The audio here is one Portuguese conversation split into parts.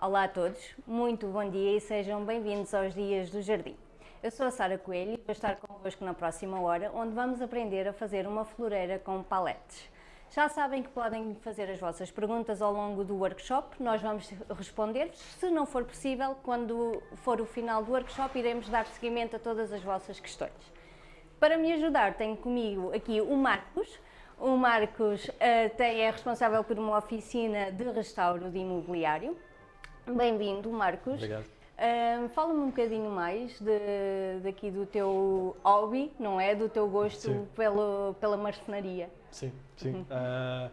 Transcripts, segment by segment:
Olá a todos, muito bom dia e sejam bem-vindos aos Dias do Jardim. Eu sou a Sara Coelho e vou estar convosco na próxima hora, onde vamos aprender a fazer uma floreira com paletes. Já sabem que podem fazer as vossas perguntas ao longo do workshop, nós vamos responder-vos. Se não for possível, quando for o final do workshop, iremos dar seguimento a todas as vossas questões. Para me ajudar, tenho comigo aqui o Marcos. O Marcos uh, tem, é responsável por uma oficina de restauro de imobiliário. Bem-vindo, Marcos. Obrigado. Uh, Fala-me um bocadinho mais de, daqui do teu hobby, não é? Do teu gosto pelo, pela marcenaria. Sim, sim. Uhum. Uh,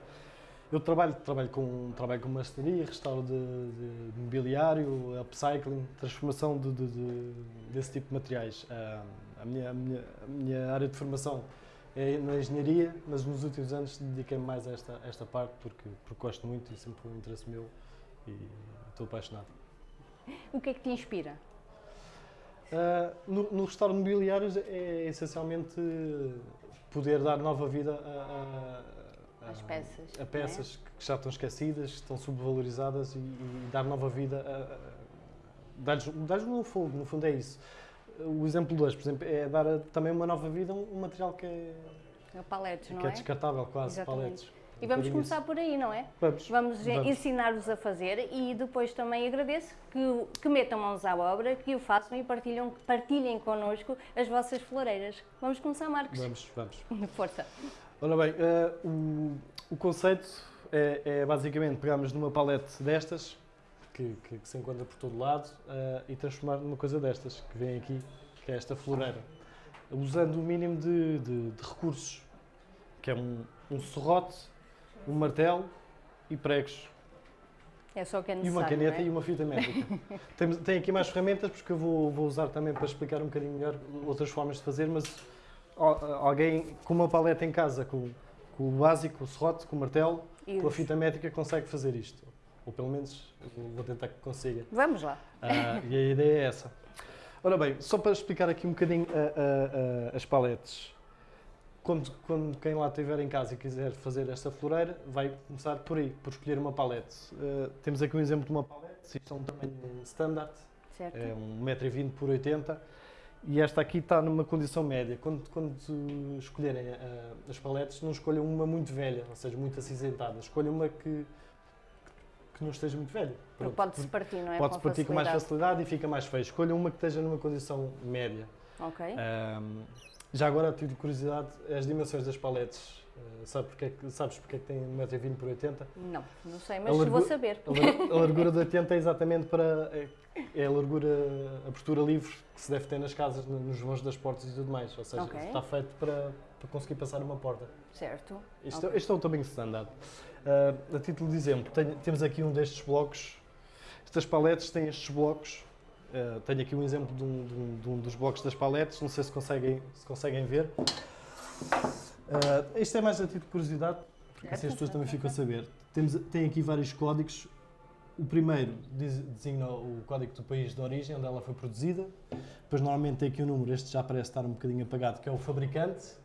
eu trabalho, trabalho, com, trabalho com marcenaria, restauro de, de, de mobiliário, upcycling, transformação de, de, desse tipo de materiais. Uh, a, minha, a, minha, a minha área de formação é na engenharia, mas nos últimos anos dediquei-me mais a esta, a esta parte porque, porque gosto muito e sempre foi um interesse meu e estou apaixonado. O que é que te inspira? Uh, no, no restauro de mobiliários é essencialmente poder dar nova vida a, a, a peças, a peças é? que já estão esquecidas, que estão subvalorizadas e, e dar nova vida a, dar-lhes dar no fogo, no fundo é isso. O exemplo 2, por exemplo, é dar também uma nova vida a um material que é, é paletes, que é, é descartável quase, Exatamente. paletes. E vamos começar por aí, não é? Vamos. Vamos, vamos. ensinar-vos a fazer e depois também agradeço que, que metam mãos à obra, que o façam e partilhem, partilhem connosco as vossas floreiras. Vamos começar, Marcos? Vamos, vamos. Força. Ora bem, uh, o, o conceito é, é, basicamente pegarmos numa palete destas, que, que, que se encontra por todo lado, uh, e transformar numa coisa destas, que vem aqui, que é esta floreira. Usando o mínimo de, de, de recursos, que é um, um serrote, um martelo e pregos. É só que é necessário, E uma caneta é? e uma fita métrica. tem, tem, aqui mais ferramentas, porque eu vou, vou, usar também para explicar um bocadinho melhor outras formas de fazer, mas alguém com uma paleta em casa, com, com o básico, o serrote, com o martelo, Isso. com a fita métrica, consegue fazer isto. Ou pelo menos vou tentar que consiga. Vamos lá. Ah, e a ideia é essa. Ora bem, só para explicar aqui um bocadinho as paletes quando, quando quem lá estiver em casa e quiser fazer esta floreira, vai começar por aí, por escolher uma palete. Uh, temos aqui um exemplo de uma palete, isto é um tamanho standard, certo. é 1,20m por 80 e esta aqui está numa condição média. Quando, quando escolherem uh, as paletes, não escolham uma muito velha, ou seja, muito acinzentada. Escolham uma que, que não esteja muito velha. Pode-se partir, não é? Pode-se partir com mais facilidade e fica mais feio. Escolham uma que esteja numa condição média. Ok. Um, já agora tive curiosidade, as dimensões das paletes, uh, sabe porque é sabes porque é que tem 1,20m por 80 Não, não sei, mas largura, vou saber. A, largura de 80 é exatamente para. É, é, a largura, a abertura livre que se deve ter nas casas, nos vãos das portas e tudo mais. Ou seja, okay. está feito para, para conseguir passar uma porta. Certo. Isto, okay. este é o tamanho standard. Uh, a título de exemplo, tem, temos aqui um destes blocos. Estas paletes têm estes blocos Uh, tenho aqui um exemplo de um, de, um, de um, dos blocos das paletes, não sei se conseguem, se conseguem ver. Uh, isto é mais a título de curiosidade, porque assim as pessoas também ficam a saber. Temos, tem aqui vários códigos. O primeiro designa o código do país de origem, onde ela foi produzida. Depois, normalmente, tem aqui o um número, este já parece estar um bocadinho apagado, que é o fabricante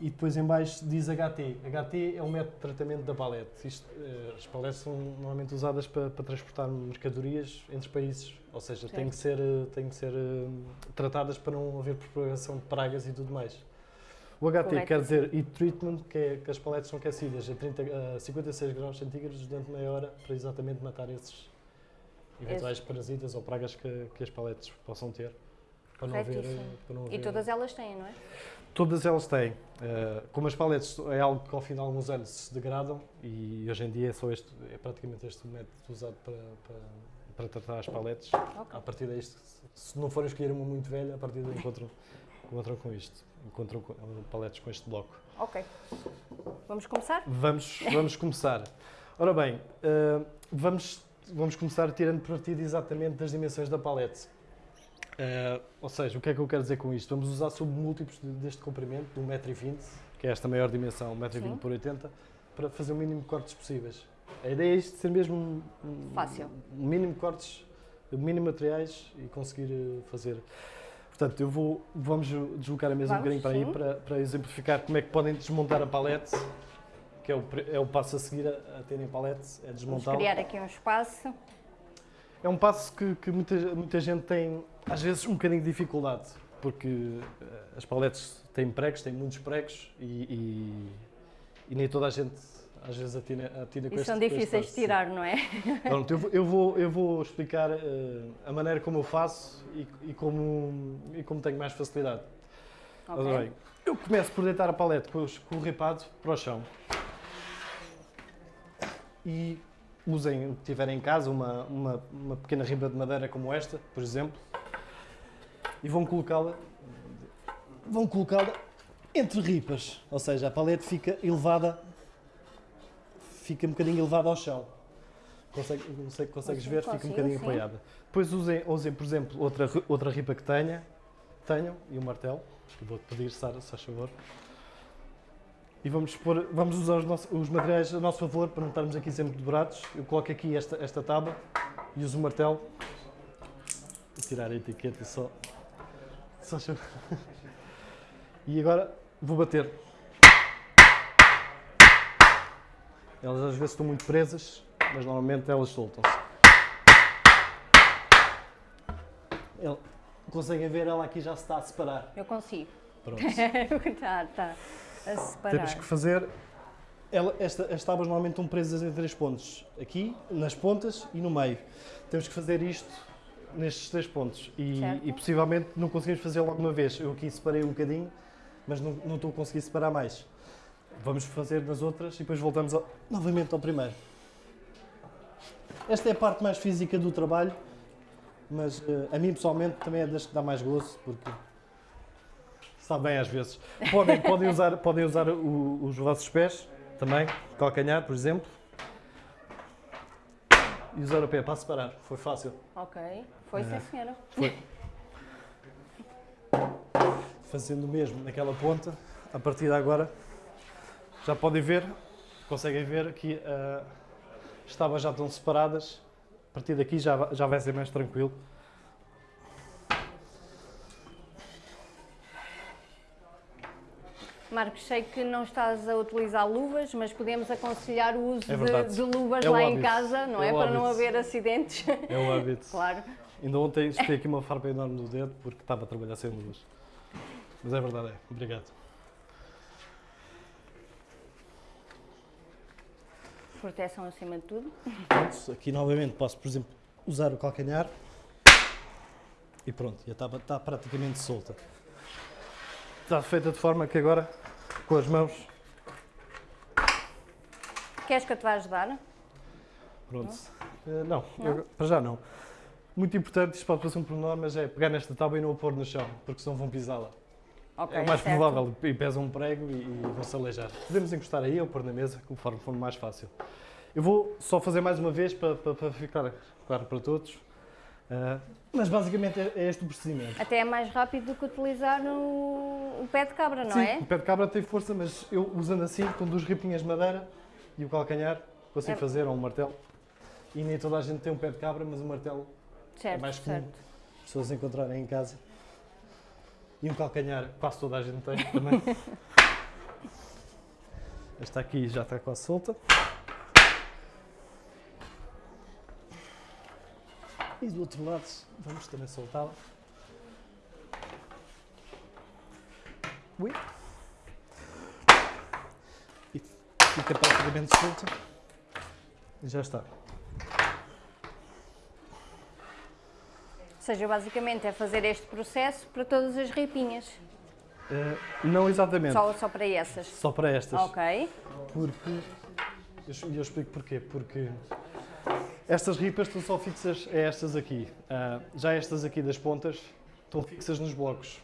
e depois em baixo diz HT. HT é o método de tratamento da palete. Isto, eh, as paletes são normalmente usadas para, para, transportar mercadorias entre países, ou seja, têm que ser, eh, têm que ser uh, tratadas para não haver propagação de pragas e tudo mais. O HT Correto. quer dizer heat treatment, que é que as paletes são aquecidas a, 30, a 56 graus centígrados durante meia hora para exatamente matar esses eventuais Esse. parasitas ou pragas que, que as paletes possam ter. Para não haver, para não haver... E todas elas têm, não é? Todas elas têm. Uh, como as paletes é algo que ao fim de alguns anos se degradam e hoje em dia é, só este, é praticamente este método usado para, para, para tratar as paletes. Okay. A partir daí, se não forem escolher uma muito velha, a partir daí encontram, encontram com isto. Encontram paletes com este bloco. Ok. Vamos começar? Vamos, vamos começar. Ora bem, uh, vamos, vamos começar tirando partido exatamente das dimensões da palete. Uh, ou seja, o que é que eu quero dizer com isto? Vamos usar submúltiplos deste comprimento, de 1,20m, que é esta maior dimensão, 1,20m por 80 para fazer o mínimo de cortes possíveis. A ideia é isto ser mesmo um, Fácil. um mínimo de cortes, um mínimo de materiais e conseguir eh, fazer. Portanto, eu vou, vamos deslocar a mesa um bocadinho para aí para, para, exemplificar como é que podem desmontar a palete, que é o, é o passo a seguir a, a terem palete, é desmontar. Vamos criar aqui um espaço. É um passo que, que muita, muita gente tem, às vezes, um bocadinho de dificuldade, porque uh, as paletes têm pregos, têm muitos pregos e, e, e nem toda a gente às vezes atina, atina com E são difíceis de tirar, não é? Pronto, eu, vou- eu vou, eu vou explicar eh, a maneira como eu faço e, e como, e como tenho mais facilidade. Ok. Ora bem, eu começo por deitar a palete com, com o ripado para o chão. E usem o que tiverem em casa, uma, uma, uma pequena riba de madeira como esta, por exemplo, e vão colocá-la vão colocá-la entre ripas, ou seja, a palete fica elevada fica um bocadinho elevada ao chão. Consegue, não sei se consegues Consigo, ver, fica um bocadinho sim. apoiada. Depois usem, usem, por exemplo, outra, outra ripa que tenha, tenham e um martelo, que vou-te pedir, Sara, se faz favor. E vamos, pôr, vamos usar os, nossos- os materiais a nosso favor para não estarmos aqui sempre dobrados. Eu coloco aqui esta, esta tábua e uso o martelo. Vou tirar a etiqueta só. só E agora vou bater. Elas às vezes estão muito presas, mas normalmente elas soltam-se. Conseguem ver, ela aqui já se está a separar. Eu consigo. Pronto. Está, está a separar. Temos que fazer. Ela, esta, as tábuas normalmente estão presas em três pontos. Aqui, nas pontas e no meio. Temos que fazer isto nestes três pontos. E, e possivelmente não conseguimos fazer logo uma vez. Eu aqui separei um bocadinho, mas não, não estou a conseguir separar mais. Vamos fazer nas outras e depois voltamos ao- novamente ao primeiro. Esta é a parte mais física do trabalho, mas eh, a mim pessoalmente também é das que dá mais gozo, porque Está bem às vezes. Podem, podem usar, podem usar o- os vossos pés também, calcanhar, por exemplo. E usar o pé para separar. Foi fácil. Ok. Foi É. sim, senhora. Fazendo o mesmo naquela ponta, a partir de agora já podem ver, conseguem ver que as tábuas já estão separadas. A partir daqui já, já vai ser mais tranquilo. Marcos, sei que não estás a utilizar luvas, mas podemos aconselhar o uso É de, de luvas É lá em casa, não é? É Para não haver acidentes. É o hábito. claro. Ainda ontem espetei aqui uma farpa enorme no dedo porque estava a trabalhar sem luvas. Mas é verdade, é. Obrigado. Proteção acima de tudo. Pronto, aqui novamente posso, por exemplo, usar o calcanhar e pronto, já está, está praticamente solta. Está feita de forma que agora, com as mãos, Queres que eu te vá ajudar? pronto. Eh, não, Não? eu- para já não. Muito importante, isto pode parecer um pormenor, mas é pegar nesta tábua e não a pôr no chão, porque senão vão pisá-la. Ok, é o mais certo. provável, e pesa um prego e, e vão-se aleijar. Podemos encostar aí ou pôr na mesa, conforme for mais fácil. Eu vou só fazer mais uma vez para, para- para ficar claro para todos. Ah, mas basicamente é, é este o procedimento. Até é mais rápido do que utilizar o, o pé de cabra, não Sim, é? o pé de cabra tem força, mas eu usando assim, com duas ripinhas de madeira e o calcanhar, consigo É. fazer, ou um martelo. E nem toda a gente tem um pé de cabra, mas o martelo Certo, é mais comum certo. as pessoas encontrarem em casa. E um calcanhar, quase toda a gente tem também. Esta aqui já está quase solta. E do outro lado, vamos também soltá-la. Ui. E fica praticamente solta. E já está. Ou seja, basicamente é fazer este processo para todas as ripinhas. Eh, não exatamente. Só, só para essas. Só para estas. Ok. Porque. Eu, eu explico porquê. Porque estas ripas estão só fixas a estas aqui. Ah, já estas aqui das pontas estão fixas nos blocos.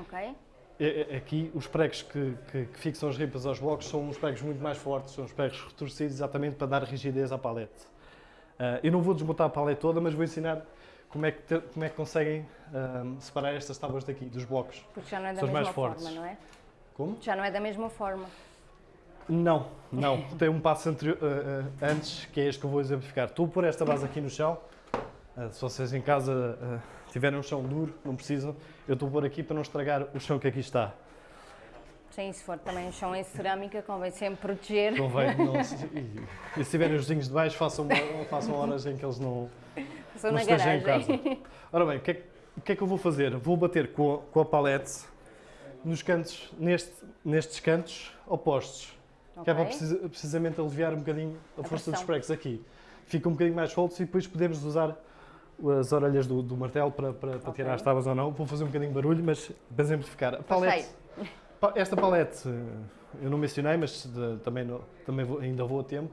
Ok. E- e- Aqui, os pregos que, que- que fixam as ripas aos blocos são uns pregos muito mais fortes, são uns pregos retorcidos exatamente para dar rigidez à palete. Ah, eu não vou desmontar a palete toda, mas vou ensinar como é que, te- como é que conseguem ah, separar estas tábuas daqui, dos blocos. Porque já não é da São mais mesma fortes. forma, não é? Como? Já não é da mesma forma. Não, não. Tem um passo anterior, uh, uh, antes, que é este que eu vou exemplificar. Estou a pôr esta base aqui no chão. Uh, se vocês em casa tiverem um chão duro, não precisam. Eu estou a pôr aqui para não estragar o chão que aqui está. Sim, se for também um chão em cerâmica, convém sempre proteger. Convém não se- e, e se tiverem os vizinhos de baixo, façam, façam horas em que eles não, Sou não na esteja em casa. Ora bem, o que, é, o que é que eu vou fazer? Vou bater com a, com a palete nos cantos, neste, nestes cantos opostos. Que é para precisa- precisamente aliviar um bocadinho a, A força dos pressão. pregos aqui. Fica um bocadinho mais soltos e depois podemos usar as orelhas do, do martelo para, para, para Ok. tirar as tábuas ou não. Vou fazer um bocadinho de barulho, mas para exemplificar. A palete, pa- esta palete, eu não mencionei, mas de- também, não- também vou- ainda vou a tempo.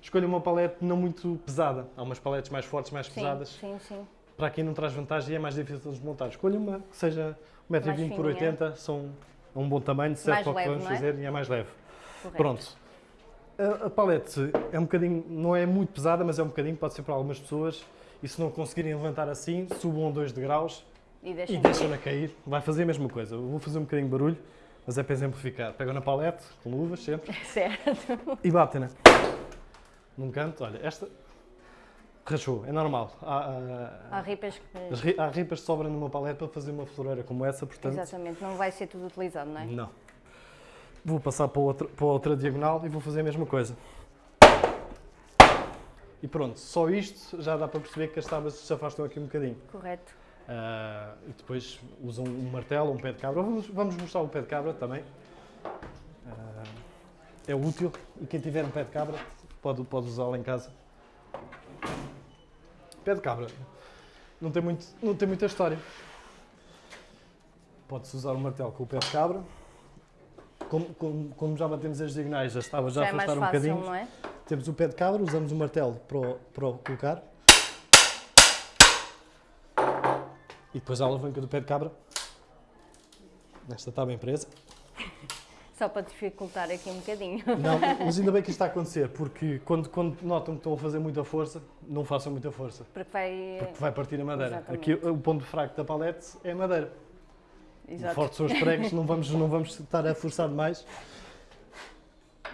Escolha uma palete não muito pesada. Há umas paletes mais fortes, mais Sim, pesadas. sim, sim. Para quem não traz vantagem é mais difícil de desmontar. Escolha uma que seja 1,20m por fininha. 80 são é um bom tamanho, serve Mais para o que vamos é? fazer e é mais leve. Correto. Pronto. A, a palete é um bocadinho, não é muito pesada, mas é um bocadinho, pode ser para algumas pessoas. E se não conseguirem levantar assim, subam 2 degraus E deixa deixam-na cair. Vai fazer a mesma coisa. Eu vou fazer um bocadinho de barulho, mas é para exemplificar. Pegam na palete, com luvas sempre, Certo. e batem-na. Num canto, olha, esta rachou, é normal. Há, há- Há ripas que. há ripas que sobram numa palete para fazer uma floreira como essa, portanto. Exatamente, não vai ser tudo utilizado, não é? Não. Vou passar para outra, para outra diagonal e vou fazer a mesma coisa. E pronto, só isto já dá para perceber que as tábuas se afastam aqui um bocadinho. Correto. Ah, e depois usam um martelo, um pé de cabra. Vamos, vamos mostrar o pé de cabra também. Ah, é útil e quem tiver um pé de cabra pode, pode usá-lo em casa. Pé de cabra não tem, muito, não tem muita história. Pode-se usar o martelo com o pé de cabra. Como, como- como já batemos as diagonais, as tábuas já, Já é mais afastaram um fácil, bocadinho. é? Temos o pé de cabra, usamos o martelo para o, para colocar. E depois a alavanca do pé de cabra. Esta está bem presa. Só para dificultar aqui um bocadinho. Não, mas ainda bem que isto está a acontecer, porque quando, quando notam que estão a fazer muita força, não façam muita força, Porque vai. porque vai partir a madeira. Exatamente. Aqui o ponto fraco da palete é a madeira. Exato. forte são os pregos, não vamos, não vamos estar a forçar demais.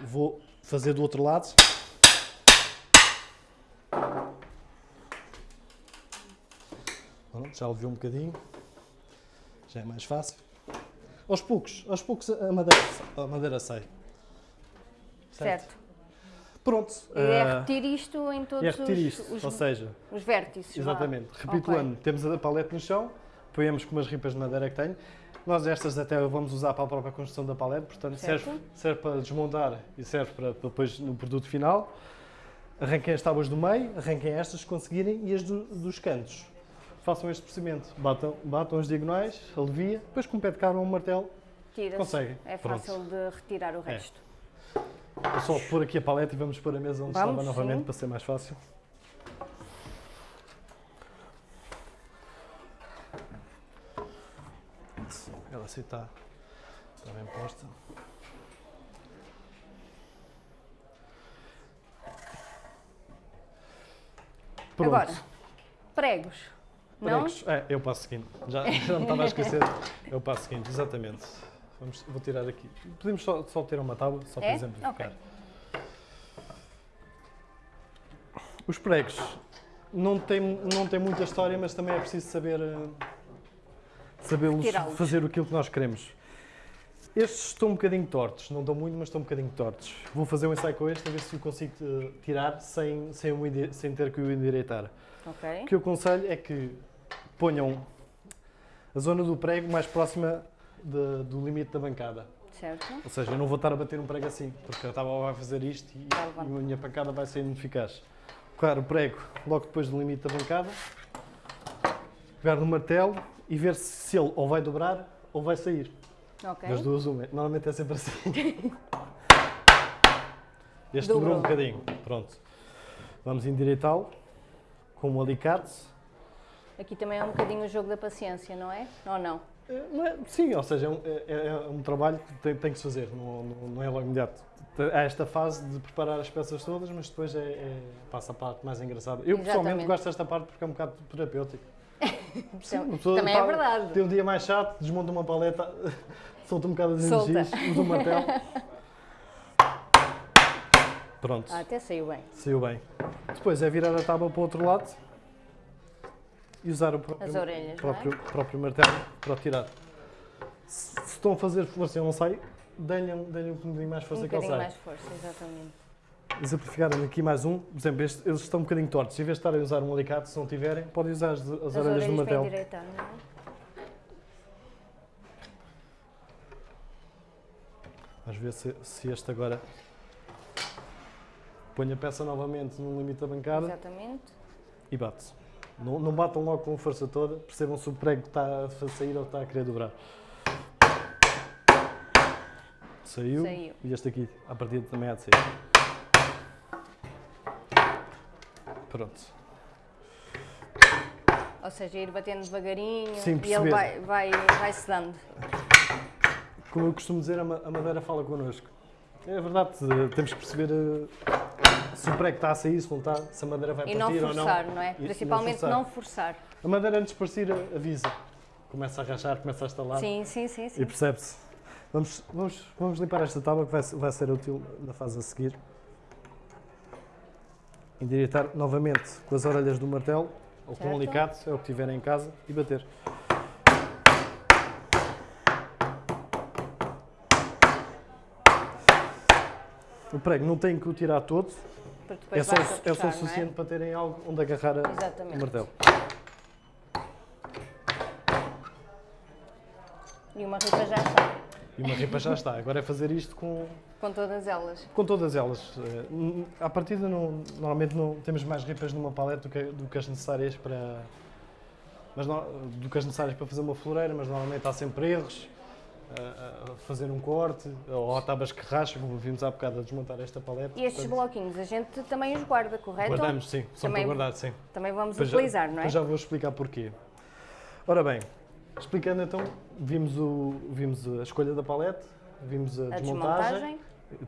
Vou fazer do outro lado. Pronto, já ouviu um bocadinho. Já é mais fácil. Aos poucos, aos poucos a madeira, a madeira sai. Certo. Pronto. E é ah, repetir isto em todos é repetir os, isto, os, ou seja, os vértices. Exatamente. Ok. Recapitulando, temos a palete no chão, apoiamos com umas ripas de madeira que tenho. Nós estas até vamos usar para a própria construção da palete, portanto Certo. serve, serve para desmontar e serve para, depois no produto final. Arranquem as tábuas do meio, arranquem estas se conseguirem e as do- dos cantos. Façam este procedimento, batam, batam as diagonais, alivia, depois com o pé de cabra ou um martelo conseguem. É Pronto. fácil de retirar o É. resto. Vou só pôr aqui a paleta e vamos pôr a mesa onde Vamos, estava novamente sim. para ser mais fácil. Ela assim está, está bem posta. Pronto. Agora, pregos. Não? Pregos. É, é o passo seguinte. Já, já me estava a esquecer. O passo seguinte, exatamente. Vamos, vou tirar aqui. Podemos só, só ter uma tábua, só para É? exemplificar. Ok. Os pregos não têm não tem muita história, mas também é preciso saber eh, sabê-los fazer aquilo que nós queremos. Estes estão um bocadinho tortos, não estão muito, mas estão um bocadinho tortos. Vou fazer um ensaio com este a ver se o consigo eh, tirar sem, sem, sem ter que o endireitar. Ok. O que eu aconselho é que ponham a zona do prego mais próxima de- do limite da bancada. Certo. Ou seja, eu não vou estar a bater um prego assim, porque a tábua vai fazer isto e, Vai e a minha pancada vai ser ineficaz. Colocar o prego logo depois do limite da bancada, pegar no martelo e ver se ele ou vai dobrar ou vai sair. Ok. Das duas, uma. Normalmente é sempre assim. Este Dobrou. dobrou um bocadinho. Pronto. Vamos endireitá-lo com um alicate. Aqui também é um bocadinho o jogo da paciência, não é? Ou não? É, é- sim, ou seja, é um, é- é um trabalho que tem, tem que se fazer, não, não- não é logo imediato. Há esta fase de preparar as peças todas, mas depois é, é- passa a parte mais engraçada. Eu pessoalmente Exatamente. gosto desta parte porque é um bocado terapêutico. Sim, pessoa também é tá- verdade. Tem um dia mais chato, desmonta uma paleta, solta um bocado Solta. energias, usa um martelo. Pronto, Ah, até saiu bem. saiu bem. Depois é virar a tábua para o outro lado e usar o próprio, As orelhas, é? próprio, próprio martelo para tirar. Se, se estão a fazer força e não sai, deem-lhe deem um bocadinho mais força um que ele sai. mais força, exatamente. Exemplificar aqui mais um. Por exemplo, este, eles estão um bocadinho tortos. Em vez de estarem a usar um alicate, se não tiverem, podem usar as, as, As orelhas do martelo. endireitar, não é? Vamos ver se, se este agora põe a peça novamente no limite da bancada Exatamente. e bate. Não, não batam logo com força toda, percebam se o prego está a sair ou está a querer dobrar. Saiu. Saiu. E este aqui, à partida, também há de sair. Pronto. Ou seja, ir batendo devagarinho Sim, e ele vai, vai, vai se dando. Como eu costumo dizer, a ma- a madeira fala connosco. É verdade, temos que perceber eh, se o prego está a sair, se não está, se a madeira vai E não partir ou não. forçar, não é? E- e não Principalmente forçar. não forçar. A madeira antes de partir avisa. Começa a rachar, começa a estalar Sim, sim, sim, e sim. percebe-se. Vamos, vamos, vamos limpar esta tábua que vai, vai ser útil na fase a seguir. Endireitar novamente com as orelhas do martelo ou com um alicate, é o que tiverem em casa, e bater. O prego não tem que o tirar todo, é só, a é só puxar, o não é? suficiente para terem algo onde agarrar a- o Exatamente. martelo. E uma ripa já está. E uma ripa já está. Agora é fazer isto com, Com todas elas. com todas elas. Eh, À partida, não, normalmente não temos mais ripas numa paleta do que, do que as necessárias para. Mas não- do que as necessárias para fazer uma floreira, mas normalmente há sempre erros. a- a fazer um corte, ou há tábuas que racham, como vimos há bocado a desmontar esta paleta. E estes Portanto, bloquinhos a gente também os guarda, correto? Guardamos, sim, são Também- para guardar, sim. Também vamos Depois já- utilizar, não é? já vou explicar porquê. Ora bem, explicando então, vimos, o, vimos a escolha da palete, vimos a, A desmontagem, desmontagem.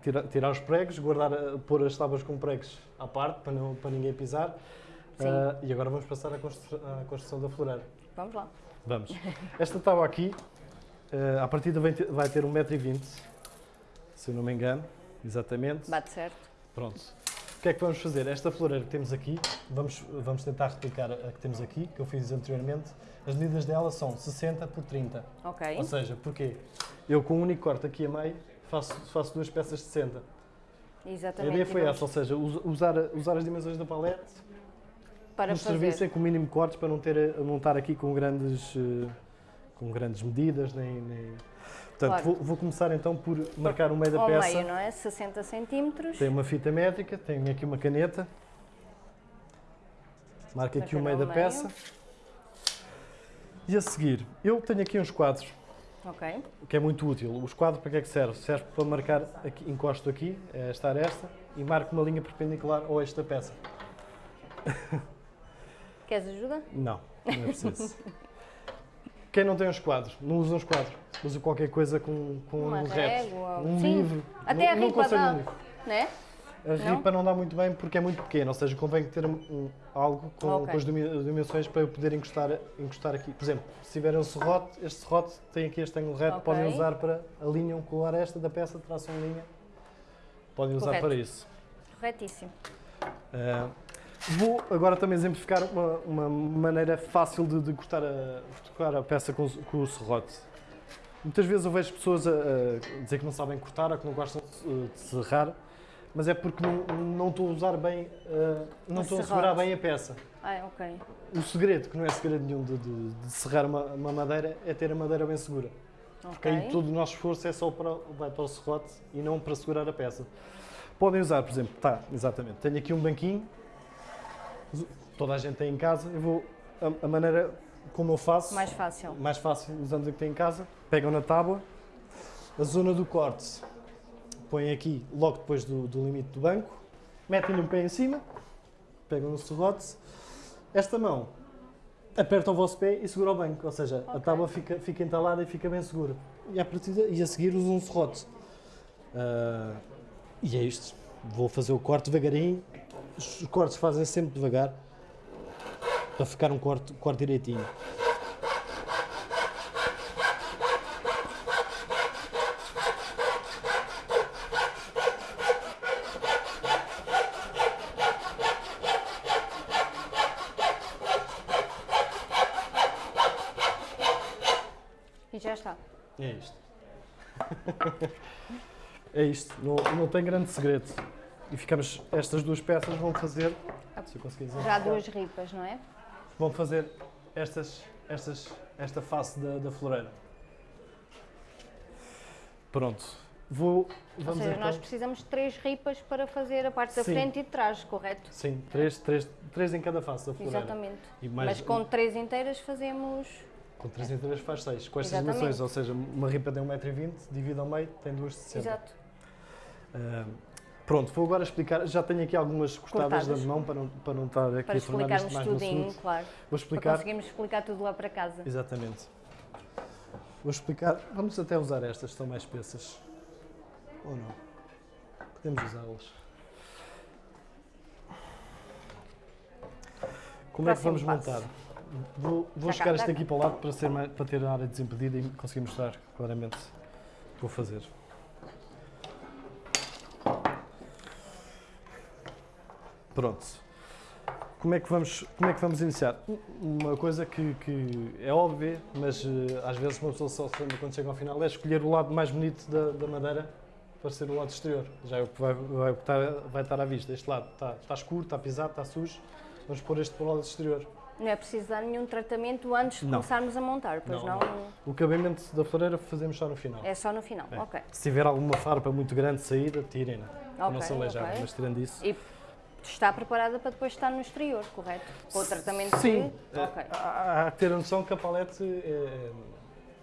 Tirar, tirar os pregos, guardar, a- pôr as tábuas com pregos à parte para, não, para ninguém pisar. Ah, e agora vamos passar à construção, à construção da floreira. Vamos lá. Vamos. Esta tábua aqui, ah, à partida vai ter, vai ter 1,20m, se eu não me engano, exatamente. Bate certo. Pronto. O que é que vamos fazer? Esta floreira que temos aqui, vamos, vamos tentar replicar a que temos aqui, que eu fiz anteriormente. As medidas dela são 60 por 30. Ok. Ou seja, porquê? Eu com um único corte aqui a meio faço, faço duas peças de 60. A Exatamente. ideia foi essa, ou seja, us- usar, usar as dimensões da palete Para no serviço fazer. é com o mínimo de cortes para não, ter, não estar aqui com grandes, eh, com grandes medidas. Nem, nem- Portanto, Claro. vou, vou começar então por marcar o meio da Ao peça. meio, não é? 60 centímetros. Tem uma fita métrica, tenho aqui uma caneta. Marco aqui o meio da meio. peça. E a seguir, eu tenho aqui uns quadros, Ok. que é muito útil. Os quadros para que é que serve? Serve para marcar, aqui, encosto aqui, é esta aresta, e marco uma linha perpendicular ao eixo da peça. Queres ajuda? Não, não é preciso. Quem não tem os quadros, não usa os quadros. Usa qualquer coisa com, com Uma um reto. Um sim. livro. Até não, a não ripa aconselho dá. um. Né? A Não? ripa não dá muito bem porque é muito pequena, ou seja, convém ter um- algo com, Ok. com as dimensões para eu poder encostar, encostar aqui. Por exemplo, se tiver um serrote, este serrote tem aqui este ângulo reto, Ok. podem usar para alinham com a aresta da peça, traçam linha, podem usar Correto. para isso. Corretíssimo. Ah, vou agora também exemplificar uma, uma maneira fácil de, de cortar, a, de cortar a peça com, o- com o serrote. Muitas vezes eu vejo pessoas a, a dizer que não sabem cortar ou que não gostam de, serrar, mas é porque não, não estou a usar bem, ah, não estou a segurar bem a peça. Ah, ok. O segredo, que não é segredo nenhum de, de- de serrar uma, uma madeira, é ter a madeira bem segura. Porque aí todo o nosso esforço é só para, vai para o serrote e não para segurar a peça. Podem usar, por exemplo, tá, exatamente, tenho aqui um banquinho, toda a gente tem em casa, eu vou, a, a maneira como eu faço, Mais fácil. mais fácil, usando o que tem em casa, pegam na tábua, a zona do corte, põem aqui logo depois do, do limite do banco, metem-lhe um pé em cima, pegam no serrote, esta mão aperta o vosso pé e segura o banco, ou seja, a Ok. tábua fica, fica entalada e fica bem segura. E, à partida, e a seguir usam um serrote. Ah, e é isto. Vou fazer o corte devagarinho. Os cortes fazem sempre devagar para ficar um corte, corte direitinho. E já está. É isto. é isto. Não, não tem grande segredo. E ficamos, estas duas peças vão fazer, se eu conseguir dizer, Já duas ripas, não é? vão fazer estas, estas, esta face da, da floreira. Pronto. Vou, Ou seja, então... nós precisamos de três ripas para fazer a parte da Sim. frente e de trás, correto? Sim, três, três, três em cada face da floreira. Exatamente. Mais, Mas com três inteiras fazemos. com três três faz seis. Com estas dimensões, ou seja, uma ripa tem 1,20m, divide ao meio, tem duas de 60. Exato. Ah, pronto, vou agora explicar. Já tenho aqui algumas cortadas Cortadas. de mão para não, para não estar aqui Para a tornar isto explicarmos mais no tudinho, assunto. claro. Vou Para explicar. conseguirmos explicar tudo lá para casa. Exatamente. Vou explicar. Vamos até usar estas, estão mais espessas. Ou não? Podemos usá-las. Como é que Próximo vamos passo. montar? Vou, vou Já cá, chegar isto cá. aqui para o lado para, ser mais- para ter a área desimpedida e conseguir mostrar claramente o que vou fazer. Pronto. Como é que vamos, como é que vamos iniciar? Uma coisa que, que é óbvia, mas eh, às vezes uma pessoa só se lembra quando chega ao final, é escolher o lado mais bonito da, da madeira para ser o lado exterior. Já é o que vai, vai, estar, vai estar à vista. Este lado está, está escuro, está pisado, está sujo. Vamos pôr este para o lado exterior. Não é preciso dar nenhum tratamento antes de Não. começarmos a montar, pois Não, não? O acabamento da floreira fazemos só no final. É só no final. É. Ok. Se tiver alguma farpa muito grande de saída, tirem-na. para não se aleijar. ok. Mas tirando isso. E está preparada para depois estar no exterior, correto? Com o tratamento Sim. que. Ok. Há há que ter a noção que a palete, eh,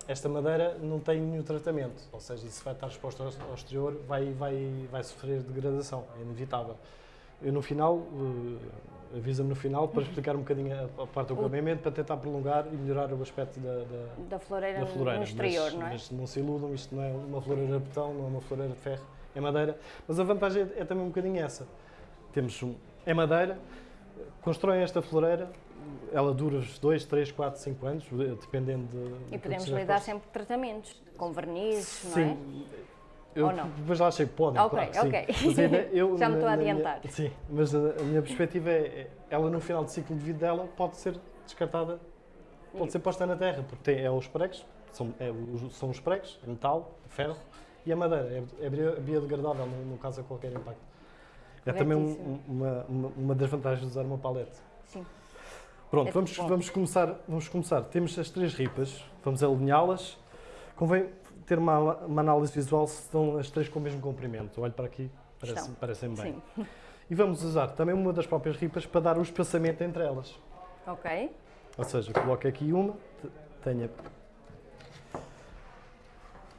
esta madeira, não tem nenhum tratamento. Ou seja, isso vai estar exposto ao exterior, vai, vai, vai sofrer degradação, é inevitável. Eu no final, eh, avisa-me no final para explicar um bocadinho a, parte do acabamento, para tentar prolongar e melhorar o aspecto da, da, Da floreira, da floreira. no exterior, mas, não é? mas não se iludam, isto não é uma floreira de betão, não é uma floreira de ferro, é madeira. Mas a vantagem é, é também um bocadinho essa. Temos um, é madeira, constroem esta floreira, ela dura 2, 3, 4, 5 anos, de- dependendo de. E podemos lidar posto. sempre tratamentos, com vernizes, não é? Sim. Eu Ou não? depois lá achei que podem, Ok, claro sim. ok. Mas eu, Já me estou a na minha- adiantar. sim, mas a, a minha perspectiva é, é, ela no final do ciclo de vida dela pode ser descartada, pode ser posta na terra, porque tem, é os pregos, são, é os, são os pregos, é metal, ferro, e a madeira, é, é bio- biodegradável, não, não causa qualquer impacto. É também um- uma, uma, uma das vantagens de usar uma palete. Sim. Pronto, É vamos, vamos, começar, vamos começar. Temos as três ripas, vamos alinhá-las. Convém ter uma, uma análise visual se estão as três com o mesmo comprimento. Olho para aqui, parece, parecem bem. Sim. E vamos usar também uma das próprias ripas para dar o espaçamento entre elas. Ok. Ou seja, coloco aqui uma, te- tenho a...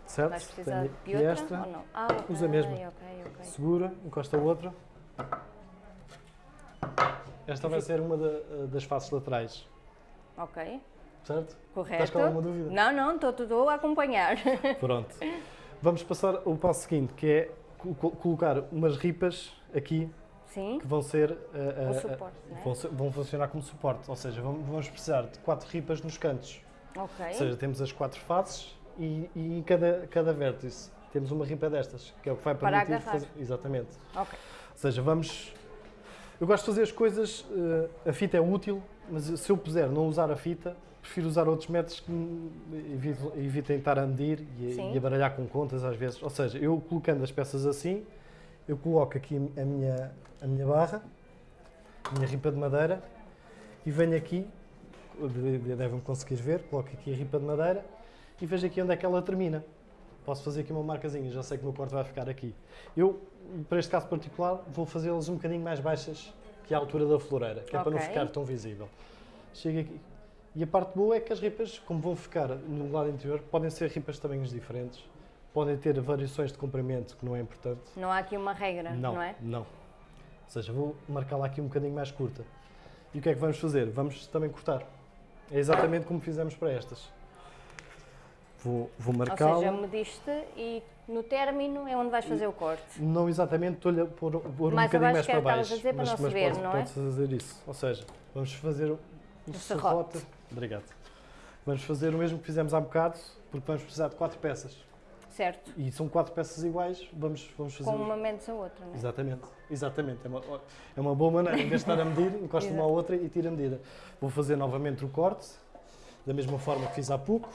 Certo? Vais precisar de outra esta, ou não? Ah, Usa a mesma. ok, ok. segura, encosta a outra. Esta vai ser uma da- das faces laterais, Ok, certo? correto. Estás com alguma dúvida? Não, não, estou estou a acompanhar. Pronto. Vamos passar ao passo seguinte, que é co- co- colocar umas ripas aqui Sim, que vão ser, uh, o uh, uh, suporte, não vão, ser- vão funcionar como suporte. Ou seja, vamos, vamos precisar de quatro ripas nos cantos. Ok. Ou seja, temos as quatro faces e, e em cada, cada vértice temos uma ripa destas, que é o que vai Para permitir agarrar. fazer. Exatamente. Ok. Ou seja, vamos. Eu gosto de fazer as coisas, uh, a fita é útil, mas se eu puser não usar a fita, prefiro usar outros métodos que evitem, estar a medir e, Sim. e a baralhar com contas às vezes. Ou seja, eu colocando as peças assim, eu coloco aqui a minha, a minha barra, a minha ripa de madeira, e venho aqui, de- de- devem conseguir ver, coloco aqui a ripa de madeira e vejo aqui onde é que ela termina. Posso fazer aqui uma marcazinha, já sei que o meu corte vai ficar aqui. Eu, para este caso particular, vou fazê-las um bocadinho mais baixas que a altura da floreira, que é para não ficar tão visível. Chego aqui. E a parte boa é que as ripas, como vão ficar no lado interior, podem ser ripas de tamanhos diferentes, podem ter variações de comprimento, que não é importante. Não há aqui uma regra, não, é? Não. Ou seja, vou marcar lá aqui um bocadinho mais curta. E o que é que vamos fazer? Vamos também cortar. É exatamente como fizemos para estas. Vou, vou Ou marcá-la. seja, mediste e no término é onde vais fazer o corte. Não exatamente, estou-lhe a pôr, pôr um Mais bocadinho mais para baixo. mas, não mas ver, pode, não é? pode fazer isso. Ou seja, vamos fazer o, o serrote. serrote. Obrigado. Vamos fazer o mesmo que fizemos há bocado, porque vamos precisar de quatro peças. Certo. E são quatro peças iguais, vamos, vamos fazer... Com uma menos a outra, não é? Exatamente, exatamente. É uma, é uma boa maneira, em vez de estar a medir, encosta uma à outra e tira a medida. Vou fazer novamente o corte, da mesma forma que fiz há pouco.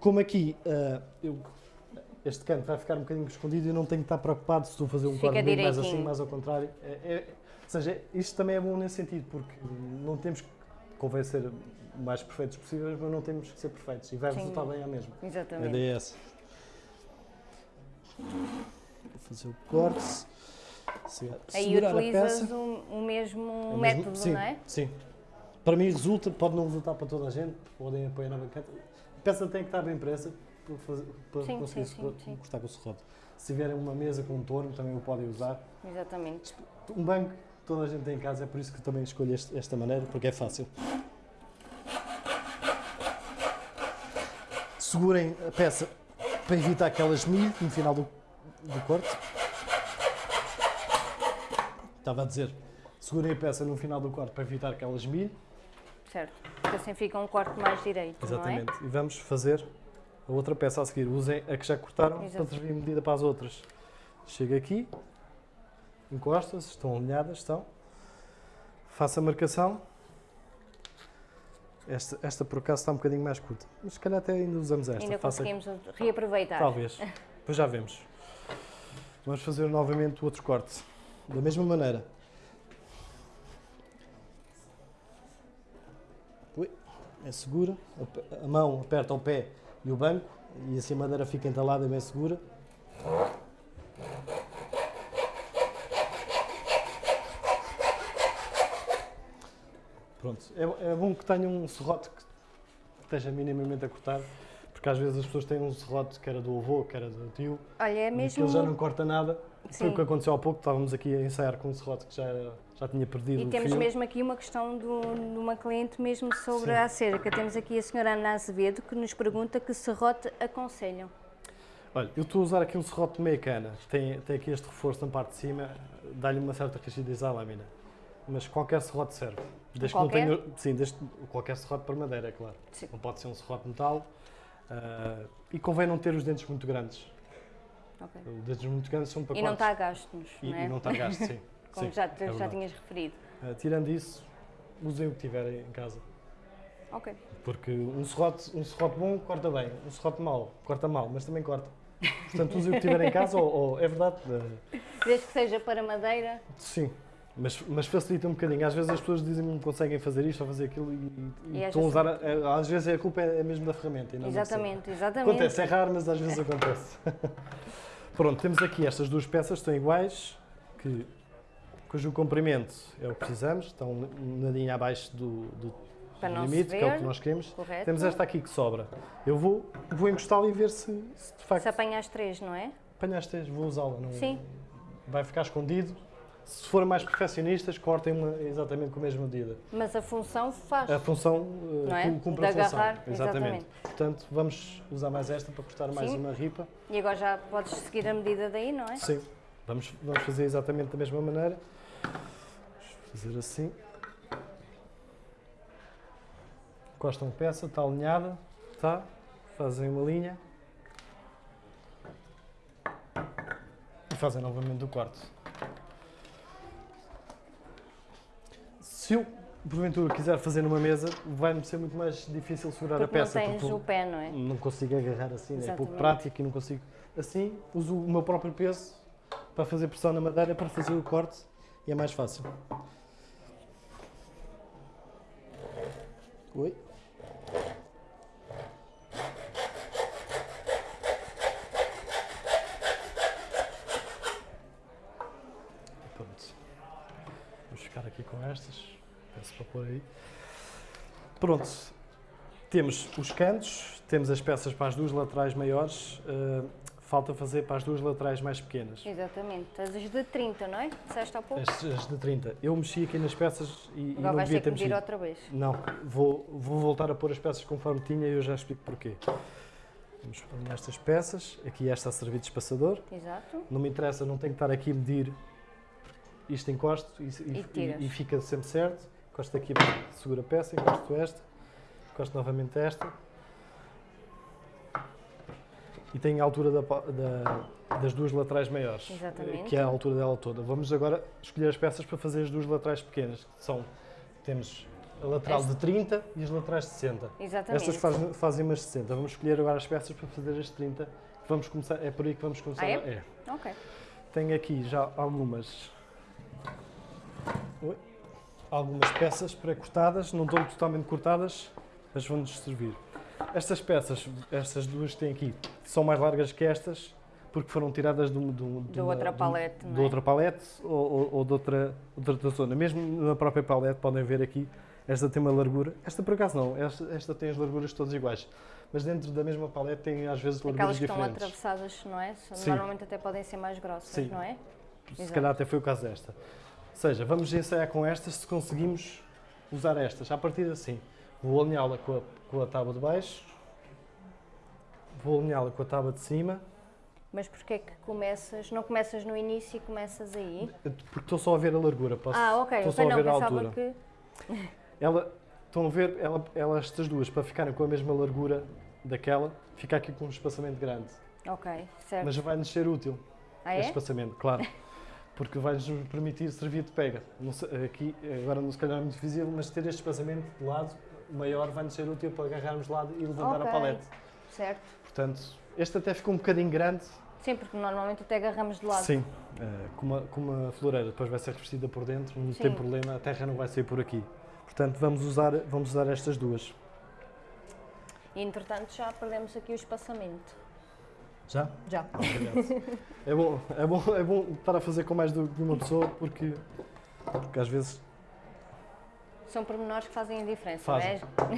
Como aqui, ah, eu- este canto vai ficar um bocadinho escondido e não tenho que estar preocupado se estou a fazer um Fica corte bem mais assim, mais ao contrário. É, é- ou seja, isto também é bom nesse sentido, porque não temos que convém ser o mais perfeitos possíveis, mas não temos que ser perfeitos e vai Sim. resultar bem à mesma. A Exatamente. ideia é essa. Vou fazer o corte. Aí a utilizas o, o mesmo É mesmo- método, sim, não é? Sim. Para mim resulta, pode não resultar para toda a gente, podem apoiar na banqueta. A peça tem que estar bem impressa para, fazer, para Sim, conseguir sim, sim, sim. cortar com o serrote. Se tiverem uma mesa com um torno, também o podem usar. Exatamente. Um banco, toda a gente tem em casa, é por isso que também escolho este- esta maneira, porque é fácil. Segurem a peça para evitar que ela esmilhe no final do, do corte. Estava a dizer, segurem a peça no final do corte para evitar que ela esmilhe. Certo. Porque assim fica um corte mais direito, Exatamente. E vamos fazer a outra peça a seguir. Usem a que já cortaram Exato. para servir medida para as outras. Chega aqui, encosta-se, estão alinhadas, estão. Faça a marcação. Esta, esta por acaso está um bocadinho mais curta. Mas se calhar até ainda usamos esta. é? Ainda Faça- conseguimos reaproveitar. Talvez. Depois já vemos. Vamos fazer novamente o outro corte. Da mesma maneira. Segura. A mão aperta o pé e o banco. E assim a madeira fica entalada e bem segura. Pronto. É, é bom que tenha um serrote que esteja minimamente a cortar. Porque às vezes as pessoas têm um serrote que era do avô, que era do tio, Olha, é e mesmo. aquilo já não corta nada. Foi Sim. o que aconteceu há pouco, estávamos aqui a ensaiar com um serrote que já, era- já tinha perdido E o temos fio. mesmo aqui uma questão do, de uma cliente mesmo sobre Sim. a acerca. Temos aqui a senhora Ana Azevedo que nos pergunta que serrote aconselham. Olha, eu estou a usar aqui um serrote de meia cana, tem, tem aqui este reforço na parte de cima, dá-lhe uma certa rigidez à lâmina. Mas qualquer serrote serve. Desde que não Qualquer? tenha, sim, desde, qualquer serrote para madeira, é claro. Sim. Não pode ser um serrote metal. ah, e convém não ter os dentes muito grandes. Ok. Os dentes muito grandes são para E não está a gastos, E, não é? e não está a gasto, sim. Como Sim, já, é já tinhas referido. Ah, tirando isso, usem o que tiverem em casa. Ok. Porque um serrote, um serrote bom corta bem, um serrote mau corta mal, mas também corta. Portanto, usem o que tiver em casa, ou, ou- é verdade, eh, Desde que seja para madeira, sim, mas, mas facilita um bocadinho. Às vezes as pessoas dizem que não conseguem fazer isto ou fazer aquilo e, e E às estão a usar, a- às vezes a culpa é mesmo da ferramenta. exatamente, exatamente. Acontece, é raro, mas às vezes acontece. Pronto, temos aqui estas duas peças, estão iguais, que, cujo comprimento é o que precisamos, estão um nadinho abaixo do, do limite, que é o ver. que nós queremos. Correto. Temos esta aqui que sobra. Eu vou, vou encostá-la e ver se, se de facto Se apanha as três, não é? apanhaste, vou usá-la. Não, Sim. Vai ficar escondido. Se forem mais perfeccionistas, cortem uma exatamente com a mesma medida. Mas a função faz. A função Não é? cum- cumpre De a função. agarrar, exatamente. Portanto, vamos usar mais esta para cortar mais Sim. uma ripa. E agora já podes seguir a medida daí, não é? Sim. Vamos, vamos fazer exatamente da mesma maneira. Vamos fazer assim. Encostam peça, está alinhada. Está. Fazem uma linha. E fazem novamente o corte. Se eu, porventura, quiser fazer numa mesa, vai-me ser muito mais difícil segurar Porque a peça. não tens porque o pé, não é? não consigo agarrar assim, é pouco prático e não consigo. Assim, uso o meu próprio peso para fazer pressão na madeira, para fazer o corte e é mais fácil. Oi? Vamos ficar aqui com estas. Peço para pôr aí. Pronto. Temos os cantos, temos as peças para as duas laterais maiores. eh, falta fazer para as duas laterais mais pequenas. Exatamente. As de 30, não é? Disseste há pouco? As, as de 30. Eu mexi aqui nas peças e, e Agora não vais devia ter mexido. outra vez. Não, vou, vou voltar a pôr as peças conforme tinha e eu já explico porquê. Vamos pôr estas peças. Aqui esta a servir de espaçador. Exato. Não me interessa, não tenho que estar aqui a medir. Isto encosto e, E e, e fica sempre certo. Encosto aqui, segura a peça, encosto esta, encosto novamente esta. E tenho a altura da da- das duas laterais maiores, Exatamente. eh, que é a altura dela toda. Vamos agora escolher as peças para fazer as duas laterais pequenas, que são, temos a lateral Esta. de 30 e as laterais de 60. Exatamente. Estas fazem, fazem umas 60. Vamos escolher agora as peças para fazer as 30, vamos começar, é por aí que vamos começar. Ah, é? é. Ok. Tenho aqui já algumas Oi. algumas peças pré-cortadas, não estão totalmente cortadas, mas vão-nos servir. Estas peças, estas duas que têm aqui, são mais largas que estas, porque foram tiradas de, de de De uma- outra palete, de é? outra palete ou, ou, ou de, outra, outra zona. Mesmo na própria palete, podem ver aqui, esta tem uma largura. Esta por acaso não, esta, esta tem as larguras todas iguais. Mas dentro da mesma palete tem às vezes larguras Aquelas que estão diferentes. atravessadas, não é? Sim. Normalmente até podem ser mais grossas, Sim. não é? Se Exato. calhar até foi o caso desta. Ou seja, vamos ensaiar com estas se conseguimos usar estas. A partir assim, vou alinhá-la com a, com a tábua de baixo, vou alinhá-la com a tábua de cima, Mas porquê é que começas, não começas no início e começas aí? porque estou só a ver a largura. Posso, ah, ok. estou só a ver a altura. que... Ela, estão a ver, ela, ela, estas duas, para ficarem com a mesma largura daquela, fica aqui com um espaçamento grande. Ok, certo. Mas vai-nos ser útil. ah, este é? espaçamento, claro. Porque vai-nos permitir servir de pega. Aqui, agora não se calhar é muito visível, mas ter este espaçamento de lado maior vai-nos ser útil para agarrarmos de lado e levantar Ok. a palete. Certo. Portanto, este até ficou um bocadinho grande. Sim, porque normalmente até agarramos de lado. Sim. eh, com, uma, com uma floreira, depois vai ser revestida por dentro, não Sim. tem problema, a terra não vai sair por aqui. Portanto, vamos usar, vamos usar estas duas. E entretanto já perdemos aqui o espaçamento. Já? Já. É, bom, é, bom, é bom estar a fazer com mais do- de uma pessoa porque, porque às vezes São pormenores que fazem a diferença, Fazem. não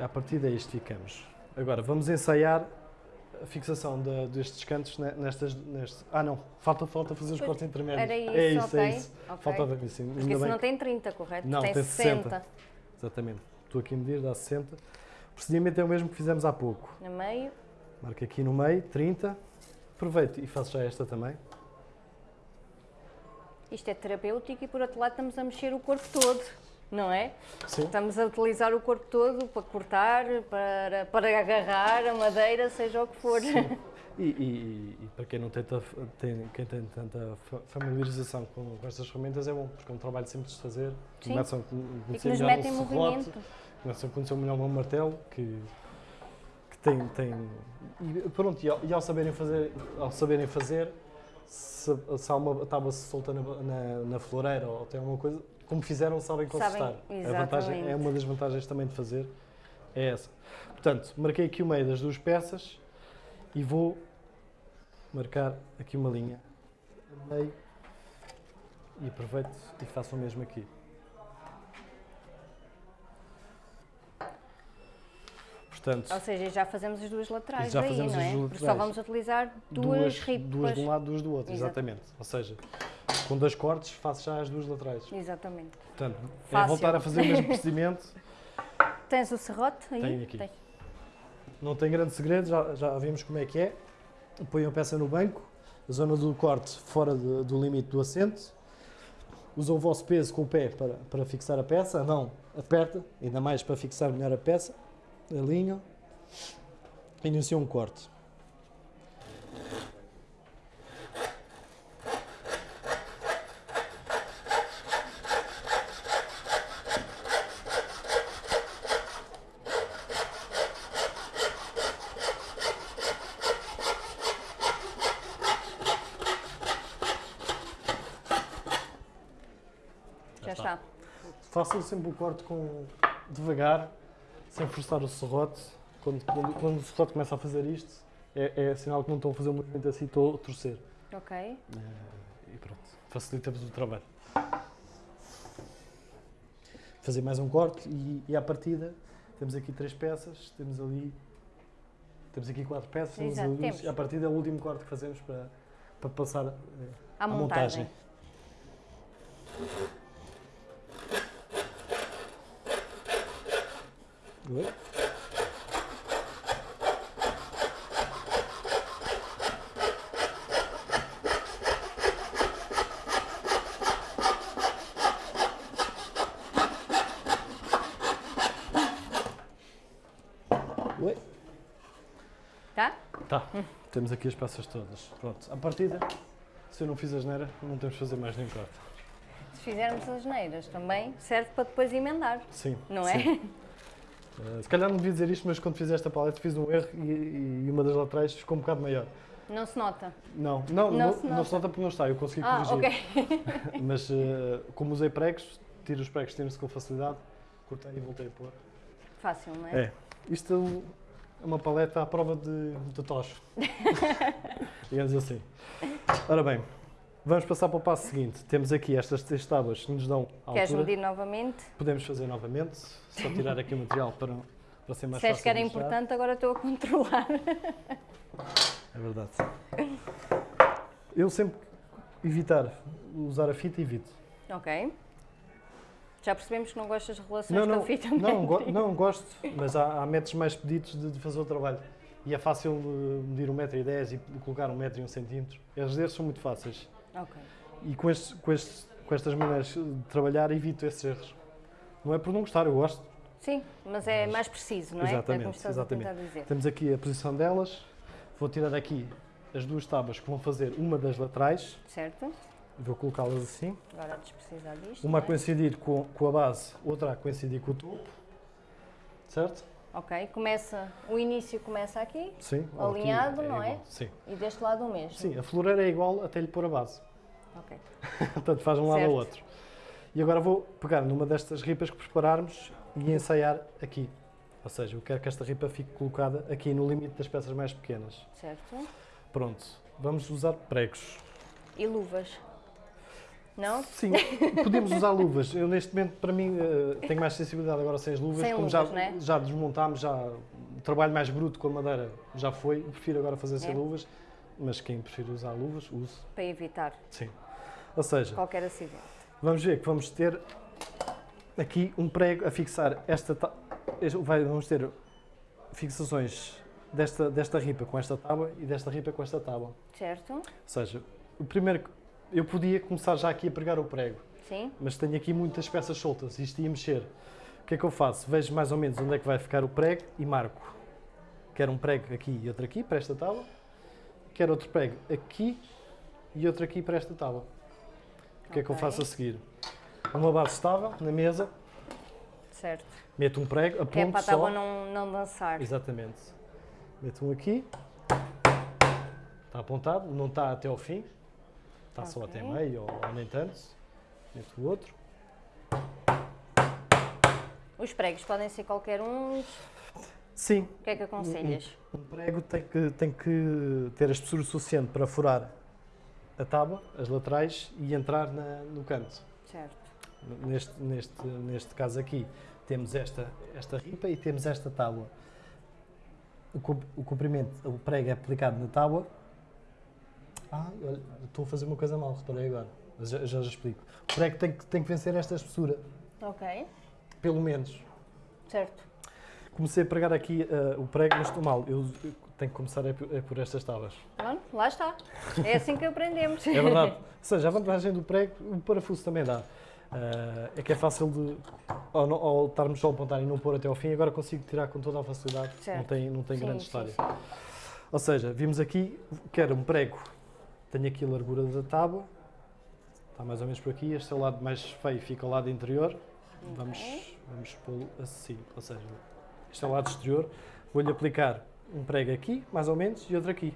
é? A partir daí isto ficamos. Agora, vamos ensaiar a fixação da- destes cantos ne- nestas, nestes... Ah, não. Falta, falta fazer os Pois, cortes intermédios. Era isso, é isso, ok. é isso. ok. Faltava isso. Porque esse bem não tem 30, correto? Não, tem tem 60. 60. Exatamente. Estou aqui a medir, dá 60. O procedimento é o mesmo que fizemos há pouco. No meio. Marca aqui no meio, 30. Aproveito e faço já esta também. Isto é terapêutico e por outro lado estamos a mexer o corpo todo, não é? Sim. Estamos a utilizar o corpo todo para cortar, para, para agarrar a madeira, seja o que for. E, e- e para quem não tem, quem tem tanta fa- familiarização com, com estas ferramentas é bom, porque é um trabalho simples de fazer. Sim. Começam a conhecer melhor mete em o serrote, movimento. começam a conhecer melhor o martelo, que, que tem, tem... E pronto, e ao, e ao saberem fazer, ao saberem fazer se, se há uma tábua solta na, na, na floreira ou tem alguma coisa, como fizeram, sabem Sabem, consertar. a vantagem, é uma das vantagens também de fazer, é essa. Portanto, marquei aqui o meio das duas peças e vou marcar aqui uma linha meio e aproveito e faço o mesmo aqui. Portanto, Ou seja, já fazemos as duas laterais Já daí, fazemos não as é? duas Porque só vamos utilizar duas, duas, ripas. duas de um lado, duas do outro, Exato. exatamente. Ou seja, com dois cortes faço já as duas laterais. Exatamente. Portanto, é Fácil. voltar a fazer o mesmo procedimento. Tens o serrote aí? Tenho aqui. Tem. Não tem grande segredo, já, já vimos como é que é. Põe a peça no banco, a zona do corte fora de- do limite do assento. Usa o vosso peso com o pé para, para fixar a peça, a mão aperta, ainda mais para fixar melhor a peça. Alinham. Iniciam um corte. Já está. está. Façam sempre o corte com devagar, sem forçar o serrote. Quando, quando, quando o serrote começa a fazer isto, é, é sinal que não estão a fazer um movimento assim, estou a torcer. Ok. Eh, e pronto, facilita-vos o trabalho. Fazer mais um corte e, e à partida temos aqui três peças, temos ali. Temos aqui quatro peças, temos Exato, duas, temos. e à partida é o último corte que fazemos para, para passar eh, À à montagem. montagem. Oi? Oi? Tá? Tá, temos aqui as peças todas. Pronto, à partida, se eu não fiz a geneira, não temos de fazer mais nenhum corte. Se fizermos as neiras também, serve para depois emendar, Sim. não sim. Uh, se calhar não devia dizer isto, mas quando fiz esta paleta fiz um erro e, e uma das laterais ficou um bocado maior. Não se nota? Não, não, não, não, se, nota. não se, nota. porque não está, eu consegui ah, corrigir. Ok. mas uh, como usei pregos, tiro os pregos, tiro-se com facilidade, cortei e voltei a pôr. Fácil, não é? É. Isto é uma paleta à prova de, de tocho. Digamos assim. Ora bem, vamos passar para o passo seguinte. Temos aqui estas três tábuas que nos dão a Queres altura. medir novamente? Podemos fazer novamente, só tirar aqui o material para, para ser mais Se fácil que era importante, agora estou a controlar. É verdade. Eu sempre evitar usar a fita, evito. Ok. Já percebemos que não gostas de relações não, não, com a fita não, go não, gosto, mas há, há métodos mais pedidos de, de, fazer o trabalho. E é fácil medir 1,10m e colocar 1,01m e 1 cm. As são muito fáceis. Ok. E com, este, com, este, com estas maneiras de trabalhar evito esses erros. Não é por não gostar, eu gosto. Sim, mas é mais preciso, não é? Exatamente, é exatamente. Temos aqui a posição delas. Vou tirar aqui as duas tábuas que vão fazer uma das laterais. Certo. Vou colocá-las assim. Agora antes precisar disto. Uma a é? coincidir com, com a base, outra a coincidir com o topo. Certo? Ok, começa, o início começa aqui, Sim, alinhado, aqui é não é? Igual. Sim. E deste lado o mesmo. Sim, a floreira é igual até lhe pôr a base. Ok. Portanto, faz um lado ao outro. E agora vou pegar numa destas ripas que prepararmos e ensaiar aqui. Ou seja, eu quero que esta ripa fique colocada aqui no limite das peças mais pequenas. Certo. Pronto, vamos usar pregos. E luvas? Não? Sim, podemos usar luvas. Eu neste momento, para mim, uh, tenho mais sensibilidade agora sem as luvas. Sem como luvas, já, né? já desmontámos, já o trabalho mais bruto com a madeira já foi. Prefiro agora fazer sem é. luvas, mas quem prefere usar luvas, use. Para evitar. Sim. Ou seja, qualquer acidente. Vamos ver que vamos ter aqui um prego a fixar esta. Vamos ter fixações desta, desta ripa com esta tábua e desta ripa com esta tábua. Certo. Ou seja, o primeiro eu podia começar já aqui a pregar o prego. Sim. Mas tenho aqui muitas peças soltas, isto ia mexer. O que é que eu faço? Vejo mais ou menos onde é que vai ficar o prego e marco. Quero um prego aqui e outro aqui para esta tábua. Quero outro prego aqui e outro aqui para esta tábua. O que é que eu faço a seguir? Uma base estável na mesa. Certo. Meto um prego, aponto que é para a tábua só. não, não dançar. Exatamente. Meto um aqui. Está apontado, não está até ao fim. Está okay. só até meio ou, ou nem tanto. Meto o outro. Os pregos podem ser qualquer um. Sim. O que é que aconselhas? Um, um prego tem que, tem que ter a espessura suficiente para furar a tábua, as laterais e entrar na, no canto. Certo. Neste, neste, neste caso aqui temos esta, esta ripa e temos esta tábua. O comprimento, o prego é aplicado na tábua ah, olha, estou a fazer uma coisa mal, reparei agora. Mas já, já, já explico. O prego tem que, tem que vencer esta espessura. Ok. Pelo menos. Certo. Comecei a pregar aqui uh, o prego, mas estou mal. Eu, eu tenho que começar é por, é por estas tábuas. Pronto, lá está. É assim que aprendemos. é verdade. Ou seja, a vantagem do prego, o parafuso também dá. Uh, é que é fácil de, ao, ao estarmos só a apontar e não pôr até ao fim, agora consigo tirar com toda a facilidade. Certo. Não tem, não tem sim, grande sim, história. Sim. Ou seja, vimos aqui, quero um prego tenho aqui a largura da tábua, está mais ou menos por aqui. Este é o lado mais feio, fica ao lado interior. Vamos, vamos pô-lo assim, ou seja, este é o lado exterior. Vou-lhe aplicar um prego aqui, mais ou menos, e outro aqui.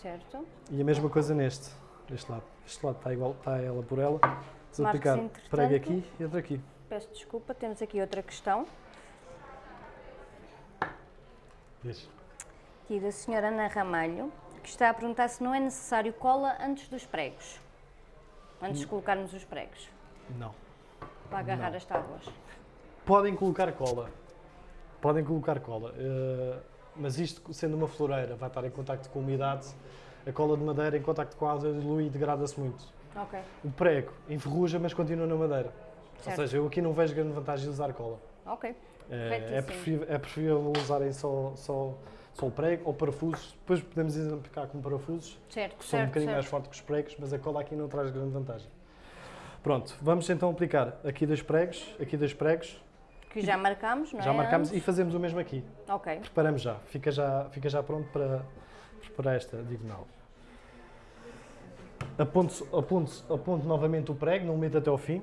Certo. E a mesma coisa neste, deste lado. Este lado está igual, está ela por ela. Vou aplicar prego aqui e outro aqui. Peço desculpa, temos aqui outra questão. Diz. Aqui da senhora Ana Ramalho que está a perguntar se não é necessário cola antes dos pregos, antes de colocarmos os pregos. Não. Para agarrar não. as tábuas. Podem colocar cola. Podem colocar cola. Uh, mas isto, sendo uma floreira, vai estar em contacto com a umidade. A cola de madeira em contacto com a água dilui e degrada-se muito. Okay. O prego enferruja, mas continua na madeira. Certo. Ou seja, eu aqui não vejo grande vantagem de usar cola. Ok. É, é, preferível, é preferível usarem só, só só o prego ou parafusos. Depois podemos exemplificar com parafusos, certo, que são certo, um bocadinho certo. mais fortes que os pregos, mas a cola aqui não traz grande vantagem. Pronto, vamos então aplicar aqui dois pregos, aqui dois pregos. Que já marcamos, não é? Já marcamos e fazemos o mesmo aqui. Ok. Preparamos já, fica já, fica já pronto para preparar esta diagonal. Aponto, aponto, aponto novamente o prego, não o meto até ao fim.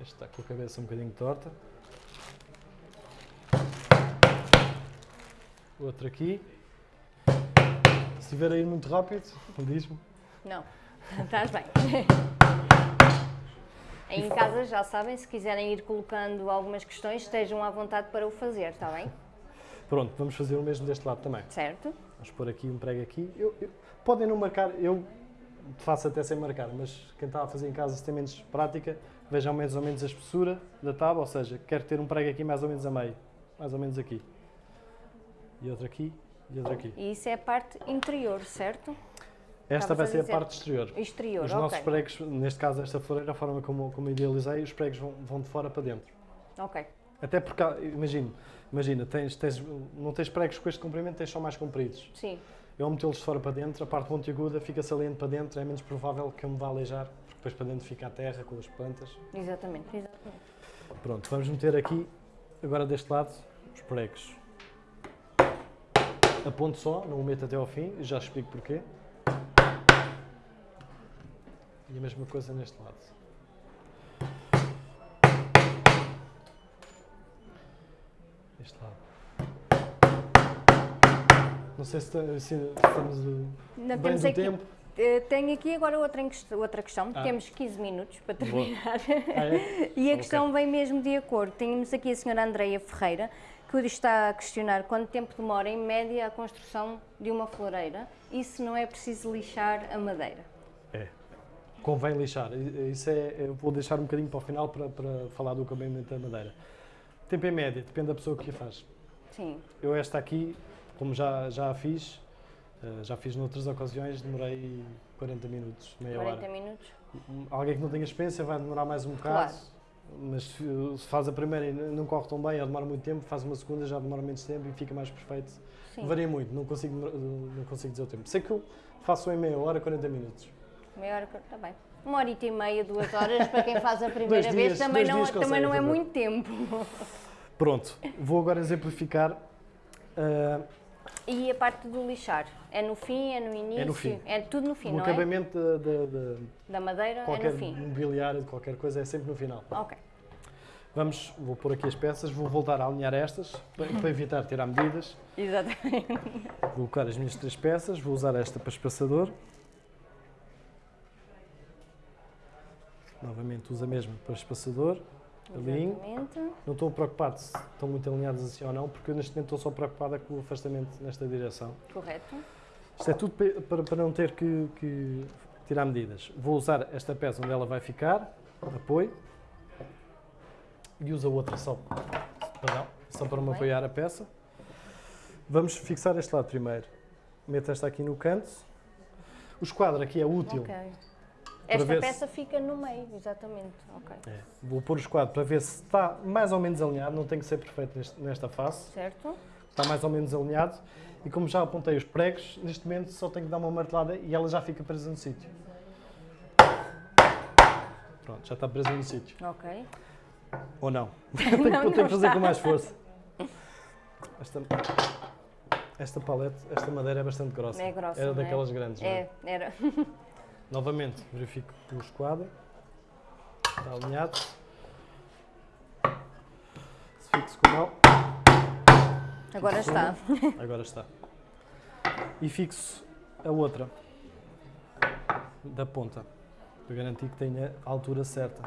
Este está com a cabeça um bocadinho torta. Outro aqui. Se estiver a ir muito rápido, diz-me. Não, estás bem. Em casa já sabem, se quiserem ir colocando algumas questões, estejam à vontade para o fazer, está bem? Pronto, vamos fazer o mesmo deste lado também. Certo? Vamos pôr aqui um prego aqui. Eu- eu- podem não marcar, eu faço até sem marcar, mas quem está a fazer em casa se tem menos prática, vejam mais ou menos a espessura da tábua, ou seja, quero ter um prego aqui mais ou menos a meio, mais ou menos aqui. E outro aqui, e outro aqui. E isso é a parte interior, certo? Esta Estavas vai a ser a dizer- parte exterior. Exterior, Os ok. nossos pregos, neste caso esta floreira, a forma como, como idealizei, os pregos vão, vão de fora para dentro. Ok, Até porque, imagino, imagina, tens, tens, não tens pregos com este comprimento, tens só mais compridos. sim. Eu metê-los de fora para dentro, a parte pontiaguda fica saliente para dentro, é menos provável que eu me vá aleijar, porque depois para dentro fica a terra com as plantas. Exatamente, exatamente. Pronto, vamos meter aqui, agora deste lado, os pregos. A ponto só, não o meto até ao fim, e já explico porquê. E a mesma coisa neste lado. Este lado. Não sei se, se estamos uh, Ainda bem do aqui, tempo. eh, tenho aqui agora outra, outra questão. Ah. Temos 15 minutos para terminar. Ah, é? E a Ok. questão vem mesmo de acordo. Temos aqui a senhora Andreia Ferreira, que está a questionar quanto tempo demora, em média, a construção de uma floreira e se não é preciso lixar a madeira. É. Convém lixar. Isso é, eu vou deixar um bocadinho para o final para, para falar do acabamento da madeira. Tempo em média, depende da pessoa que a faz. Sim, Eu esta aqui, como já, já a fiz, eh, já fiz noutras ocasiões, demorei 40 minutos, meia 40 hora. minutos. Alguém que não tenha experiência vai demorar mais um bocado, Claro. Mas se faz a primeira e não corre tão bem, ou demora muito tempo, faz uma segunda, já demora menos tempo e fica mais perfeito. Sim, Varia muito, não consigo, não consigo dizer o tempo. Sei que eu faço em meia hora, 40 minutos. meia hora, está bem. Uma horita e meia, duas horas, para quem faz a primeira Dois vez, dias- também, não, dias também não é fazer. muito tempo. Pronto, vou agora exemplificar. ah, E a parte do lixar? É no fim, é no início? fim. É tudo no fim, o não é? acabamento de- de Da madeira qualquer é no fim. mobiliário, de qualquer coisa, é sempre no final. Ok, Vamos, vou pôr aqui as peças, vou voltar a alinhar estas, para, para evitar tirar medidas. exatamente. Vou colocar as minhas três peças, vou usar esta para espaçador. Novamente uso a mesma para espaçador. Alinho. Não estou preocupado se estão muito alinhadas assim ou não, porque eu neste momento estou só preocupada com o afastamento nesta direção. Correto. Isto é tudo para, para não ter que, que tirar medidas. Vou usar esta peça onde ela vai ficar, apoio, e uso a outra só, perdão, só para me apoiar a peça. Vamos fixar este lado primeiro. Meto esta aqui no canto. O esquadro aqui é útil. Ok. Esta ver se- peça fica no meio, exatamente. Ok. É. Vou pôr o esquadro para ver se está mais ou menos alinhado, não tem que ser perfeito neste- nesta face. Certo? está mais ou menos alinhado. E como já apontei os pregos, neste momento só tenho que dar uma martelada e ela já fica presa no sítio. Pronto, já está presa no sítio. Ok. Ou não? tenho, que- Não, tenho não que fazer com mais força. Esta, esta palete, esta madeira é bastante grossa. É grossa, Era é? daquelas grandes. não é? É, era. Novamente, verifico o esquadro. Está alinhado. Se fixo com a mão. Agora está. Agora está. E fixo a outra da ponta para garantir que tenha a altura certa.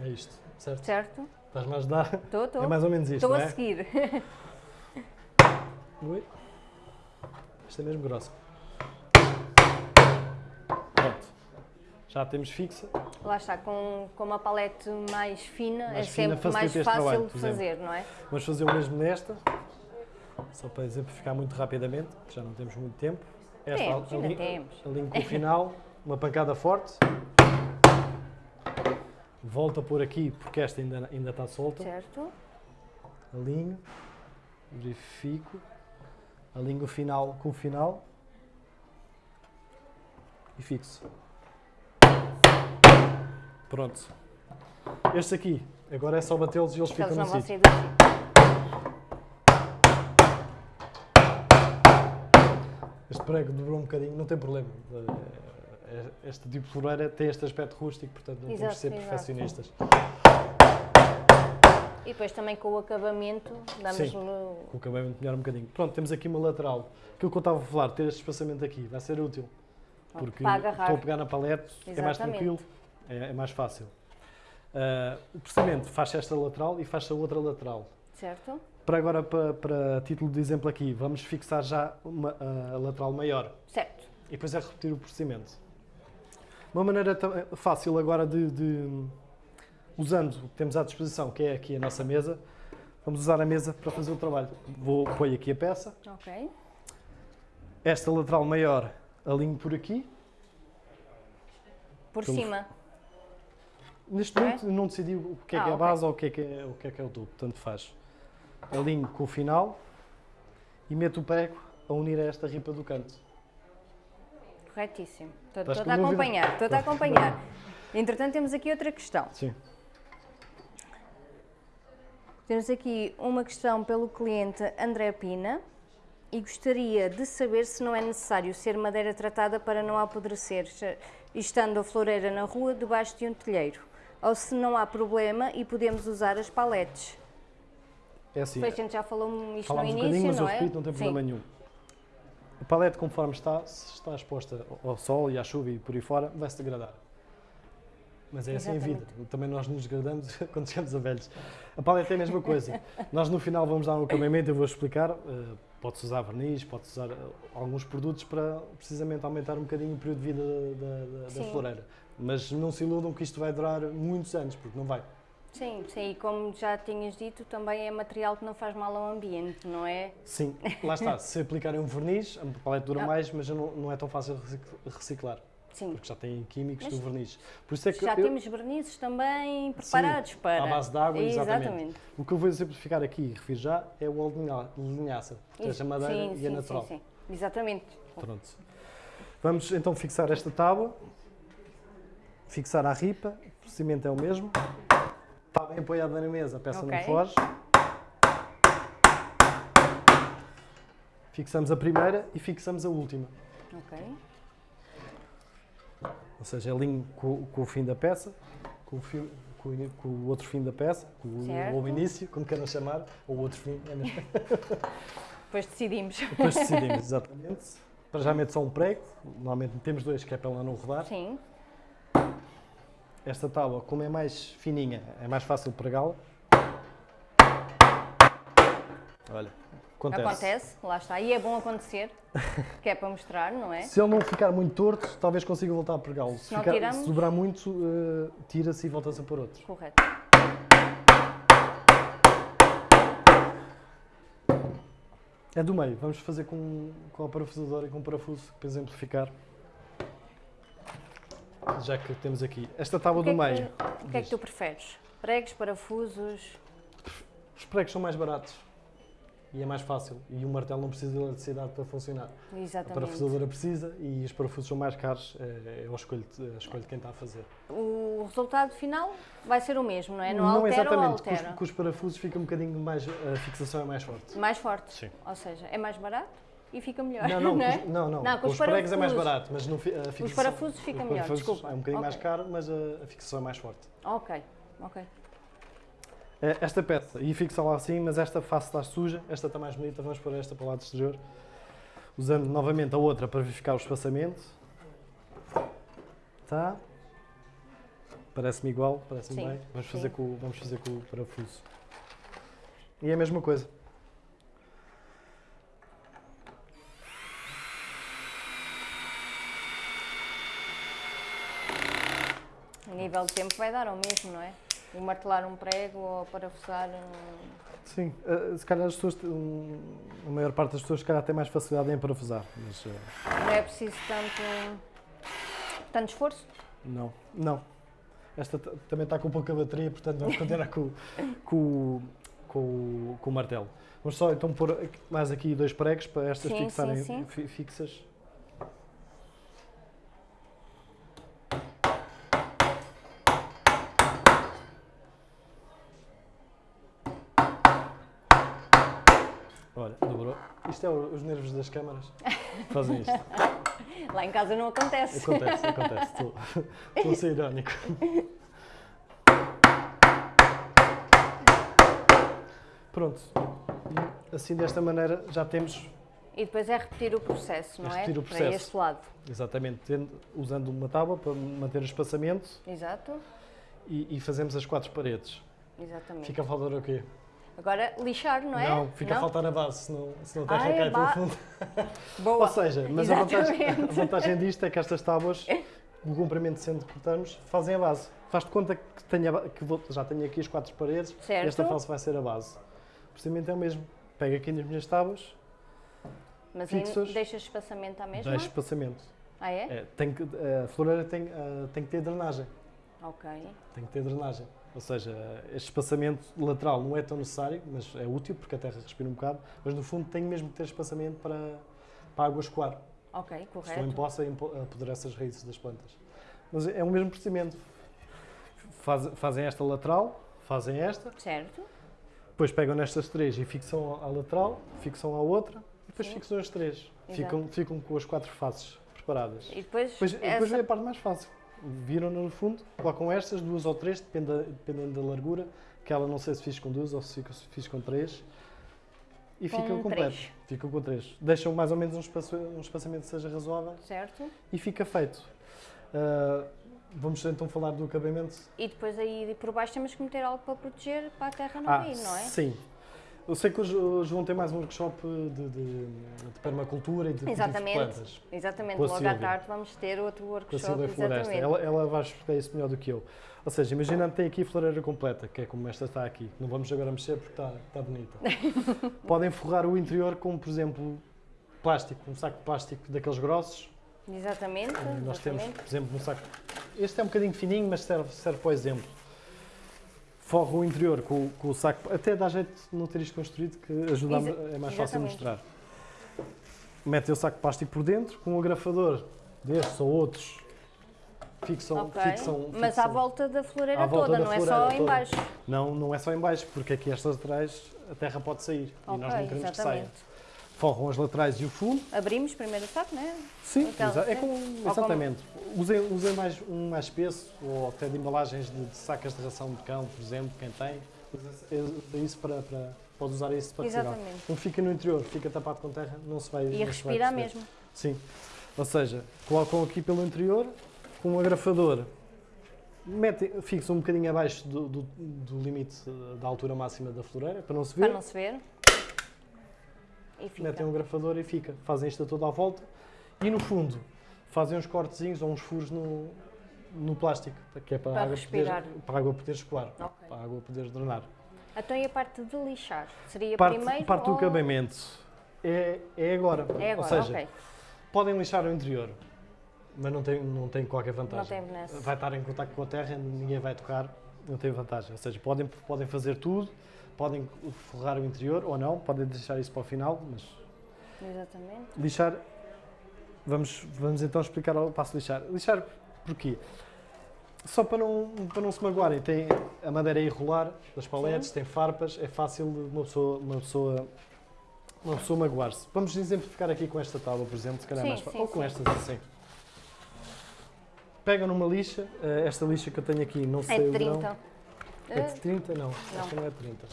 É isto, certo? Certo? Estás-me a ajudar? Estou, estou. É mais ou menos isto, Estou a é? seguir. Ui. Esta é mesmo grossa. Pronto. Já temos fixa. Lá está, com, com uma palete mais fina, Mais é fina, sempre mais fácil trabalho, de por fazer, não é? Vamos fazer o mesmo nesta. Só para exemplificar muito rapidamente, que já não temos muito tempo. Esta Temos, ainda ali- temos. alinho com o final, uma pancada forte. Volto a pôr aqui porque esta ainda, ainda está solta. Certo? Alinho, verifico, alinho o final com o final e fixo. Pronto. Este aqui, agora é só batê-los e eles ficam no sítio. Este prego dobrou um bocadinho, não tem problema. Eh, Este tipo de floreira tem este aspecto rústico, portanto não temos de ser exato. E depois também com o acabamento, damos Sim. no... O acabamento melhora um bocadinho. Pronto, temos aqui uma lateral. Aquilo que eu estava a falar, ter este espaçamento aqui, vai ser útil. Porque estou a pegar na palete, é mais Exatamente. tranquilo, é, é mais fácil. Ah, o processamento faz esta lateral e faz a outra lateral. Certo? Para agora, para, para título de exemplo aqui, vamos fixar já uma, a lateral maior Certo. e depois é repetir o procedimento. Uma maneira fácil agora de, de- usando o que temos à disposição, que é aqui a nossa mesa, vamos usar a mesa para fazer o trabalho. Vou pôr aqui a peça, Ok. esta lateral maior alinho por aqui. Por Pelo- cima. Neste Ok. momento não decidi o que é Ah, que é a ok. base ou o que é que é, o que é que é o tubo, tanto faz. Alinho com o final e meto o prego a unir a esta ripa do canto. Corretíssimo. Estou Estás estou a acompanhar, estou a acompanhar. Entretanto, temos aqui outra questão. Sim. Temos aqui uma questão pelo cliente André Pina e gostaria de saber se não é necessário ser madeira tratada para não apodrecer, estando a floreira na rua debaixo de um telheiro, ou se não há problema e podemos usar as paletes. É assim, Depois a gente já falou isto no um início, mas eu não é? repito, não tem Sim. problema nenhum. A palete, conforme está, se está exposta ao sol e à chuva e por aí fora, vai se degradar. Mas é assim a vida. Também nós nos degradamos quando chegamos a velhos. A palete é a mesma coisa. nós no final vamos dar um acabamento, eu vou explicar. eh, pode-se usar verniz, pode-se usar eh, alguns produtos para precisamente aumentar um bocadinho o período de vida da, da- da floreira. Mas não se iludam que isto vai durar muitos anos, porque não vai. Sim, sim, e como já tinhas dito, também é material que não faz mal ao ambiente, não é? Sim, lá está. Se aplicarem um verniz, a palete dura Ah. mais, mas não, não é tão fácil reciclar, Sim. porque já tem químicos Mas do verniz. Por isso é que Já eu- temos vernizes também preparados para. à base de água, exatamente. Exatamente. o que eu vou exemplificar aqui e refiro já é o óleo de linha- de linhaça, é a madeira sim, e sim, a natural. Sim, sim. Exatamente. Pronto. Vamos então fixar esta tábua, fixar a ripa, o procedimento é o mesmo. Está bem apoiada na mesa, a peça não Ok. foge. Fixamos a primeira e fixamos a última. Ok. Ou seja, alinho com, com o fim da peça, com o, fio- com com o outro fim da peça, com o, Certo. ou o início, como queiram chamar, ou o outro fim, é mesmo. Depois decidimos. Depois decidimos, exatamente. Para já meto só um prego, normalmente temos dois, que é para ela não rodar. Sim. Esta tábua, como é mais fininha, é mais fácil pregá-la. Olha, acontece. Acontece, lá está. E é bom acontecer, que é para mostrar, não é? Se ele não ficar muito torto, talvez consiga voltar a pregá-lo. Se, ficar- tiramos- se dobrar muito, eh, tira-se e volta-se a pôr outro. Correto. É do meio, vamos fazer com, com a parafusadora e com o parafuso para exemplificar. Já que temos aqui esta tábua é do que, meio. o que é que tu preferes? Pregos, parafusos? Os pregos são mais baratos e é mais fácil. E o martelo não precisa de eletricidade para funcionar. A Exatamente. parafusadora precisa e os parafusos são mais caros, é, é a, escolha de, a quem está a fazer. O resultado final vai ser o mesmo, não é? Não, não altera ou exatamente, com os, altera? com os parafusos fica um bocadinho mais, a fixação é mais forte. Mais forte. Sim. Ou seja, é mais barato e fica melhor. Não, não, é? com os, não, não, Não, com os pregos é mais barato, mas não, a fixação, parafusos fica os melhor, desculpa. É um bocadinho mais Ok. caro, mas a, a fixação é mais forte. Ok, ok. É, Esta peça, e fixa lá assim, mas esta face está suja, esta está mais bonita, vamos pôr esta para o lado exterior. Usando novamente a outra para verificar o espaçamento. Tá. Parece-me igual, parece-me bem. Vamos sim. fazer, com, vamos fazer com o parafuso. E é a mesma coisa. A nível de tempo vai dar ao mesmo, não é? Martelar um prego ou parafusar um... Sim, eh, se calhar as pessoas, hum, a maior parte das pessoas se calhar tem mais facilidade em parafusar, mas eh, Não é preciso tanto, tanto esforço? não, não. Esta também está com pouca bateria, portanto vamos continuar com, com, com, com o martelo. Vamos só então pôr mais aqui dois pregos para estas Sim, sim, fixarem sim. fi- fixas. Olha, dobrou. Isto é os nervos das câmaras. Fazem isto. Lá em casa não acontece. Acontece, acontece. Estou, estou a ser irónico. Pronto. Assim, desta maneira, já temos E depois é repetir o processo, não é? repetir o Para processo. este lado. Exatamente, tendo- usando uma tábua para manter o espaçamento Exato. e, e fazemos as quatro paredes. Exatamente. Fica a faltar o quê? Agora lixar, não é? Não, fica a faltar a base, senão, senão a terra Ah, é cai ba- pelo fundo. Boa. Ou seja, mas a vantagem, a vantagem disto é que estas tábuas, o comprimento sendo que cortamos, fazem a base. Faz de conta que, tenho a ba- que vou- já tenho aqui as quatro paredes, Certo. esta face vai ser a base. O procedimento é o mesmo. Pego aqui nas minhas tábuas, Mas fixos. ainda deixas espaçamento à mesma? deixo espaçamento. Ah, é? É, tem que, a floreira tem, ah, tem que ter drenagem. Ok. Tem que ter drenagem. Ou seja, este espaçamento lateral não é tão necessário, mas é útil porque a terra respira um bocado, mas no fundo tem mesmo que ter espaçamento para, para a água escoar. Ok, correto. possa apoderar-se as raízes das plantas. Mas é o mesmo procedimento. Faz- fazem esta lateral, fazem esta, Certo. depois pegam nestas três e fixam à lateral, fixam à outra, e depois Sim. fixam as três. Ficam, ficam com as quatro faces preparadas. E depois, Depois, depois essa... vem a parte mais fácil. Viram no fundo, colocam estas, duas ou três, depende da- dependendo da largura, que ela não sei se fiz com duas ou se fica- se fiz com três. E Com ficam completo. três. Ficam com três. Deixam mais ou menos um, espaço, um espaçamento que seja razoável Certo. e fica feito. Ah, vamos então falar do acabamento. E depois aí por baixo temos que meter algo para proteger para a terra não Ah, cair, não é? sim. Eu sei que hoje, hoje vão ter mais um workshop de, de- de permacultura e de Exatamente. plantas. Exatamente. Logo à Sílvia. tarde vamos ter outro Com a workshop. Silvia Floresta. Ela, ela vai explicar isso melhor do que eu. Ou seja, imaginando que tem aqui a floreira completa, que é como esta está aqui. Não vamos agora mexer porque está, está bonita. Podem forrar o interior com, por exemplo, plástico, um saco de plástico daqueles grossos. Exatamente. Nós temos, exatamente. por exemplo, um saco. Este é um bocadinho fininho, mas serve, serve para o exemplo. Forra o interior com, com o saco. Até dá jeito de não ter isto construído, que ajuda Exa- é mais fácil exatamente. mostrar. Metem o saco de plástico por dentro, com um agrafador destes ou outros. Fixam, Ok. fixam, Mas à volta da floreira volta toda, da não é floreira só toda. em baixo. Não, não é só em baixo, porque aqui estas laterais a terra pode sair e nós não queremos que saia. Forram as laterais e o fundo. Abrimos primeiro o saco, não é? Sim, Aquela, é como- exatamente. Usem, usem mais, um mais espesso ou até de embalagens de, de sacas de ração de cão, por exemplo, quem tem. Isso para, para, pode usar isso para. Exatamente. Como fica no interior, fica tapado com terra, não se vai. E não vai respira mesmo. Sim. Ou seja, colocam aqui pelo interior, com um agrafador, metem, fixam um bocadinho abaixo do, do- do limite da altura máxima da floreira, para não se ver. Para não se ver. E fica. metem um agrafador e fica. Fazem isto toda à volta e no fundo fazem uns cortezinhos ou uns furos no, no plástico, que é para, Para a água respirar. poder, para a água poder escoar, Ok. para a água poder drenar. Então e a parte de lixar? Seria Parte, primeiro parte do ou... acabamento é, é agora. É agora, ou seja, ok. podem lixar o interior, mas não tem, não tem qualquer Não vantagem. tem benesse. Vai estar em contato com a terra, ninguém vai tocar, não tem vantagem. Ou seja, podem, podem fazer tudo, podem forrar o interior ou não, podem deixar isso para o final, mas Exatamente. Lixar, vamos, vamos então explicar o passo de lixar. Lixar porquê? Só para não, para não se magoarem, tem a madeira é irregular das paletes, tem farpas, é fácil uma pessoa, uma pessoa, uma pessoa magoar-se. Vamos exemplificar aqui com esta tábua, por exemplo, se calhar é Sim, mais fácil. sim, Ou com sim. estas assim. Pegam numa lixa, eh, esta lixa que eu tenho aqui, não É sei de o grão. 30. É de 30? Não, Não. esta não é de 30.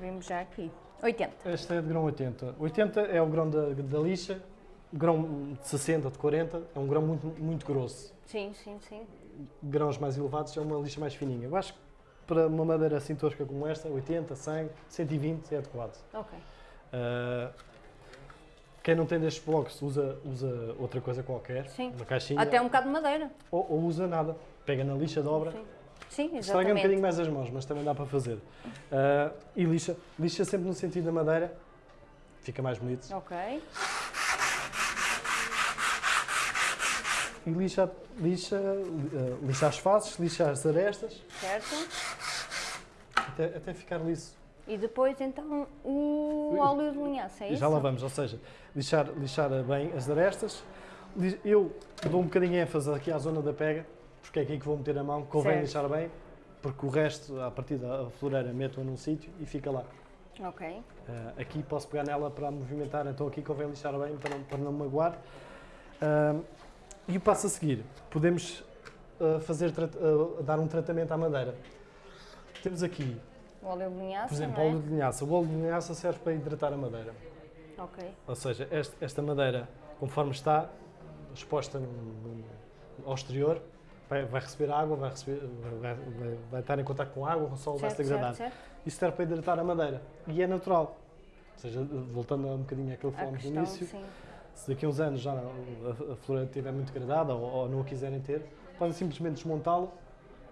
Vimos já aqui. 80. Esta é de grão 80. 80 é o grão da, da lixa, grão de 60, de 40, é um grão muito, muito grosso. Sim, sim, sim. Grãos mais elevados é uma lixa mais fininha. Eu acho que para uma madeira assim tosca como esta, 80, 100, 120 é adequado. Ok. Ah, quem não tem destes blocos usa, usa outra coisa qualquer, Sim. uma caixinha, Até um bocado de madeira. ou, ou usa nada. Pega na lixa, dobra, Sim. Sim, Estraga um bocadinho mais as mãos, mas também dá para fazer. Ah, e lixa, lixa sempre no sentido da madeira, fica mais bonito. Ok. E lixa, lixa, eh, lixa as faces, lixa as arestas, Certo. até, até ficar liso. E depois então o óleo de linhaça, é isso? já lá vamos, ou seja, lixar, lixar bem as arestas. Eu dou um bocadinho de ênfase aqui à zona da pega, porque é aqui que vou meter a mão, convém Certo. lixar bem, porque o resto, a partir da floreira, meto-a num sítio e fica lá. Ok. Ah, aqui posso pegar nela para movimentar, então aqui convém lixar bem para não, para não magoar. Ah, e o passo a seguir, podemos ah, fazer, dar um tratamento à madeira. Temos aqui O óleo de linhaça, Por exemplo, é? óleo de linhaça. O óleo de linhaça serve para hidratar a madeira. Ok. Ou seja, este- esta madeira, conforme está exposta no- no- ao exterior, vai, vai receber água, vai, receber, vai, vai- estar em contato com água, o sol vai se Certo, degradar. certo, certo. Isso serve para hidratar a madeira. E é natural. Ou seja, voltando um bocadinho àquilo que falámos no início, sim. se daqui a uns anos já a, a floreira estiver muito degradada ou, ou não a quiserem ter, podem simplesmente desmontá-la,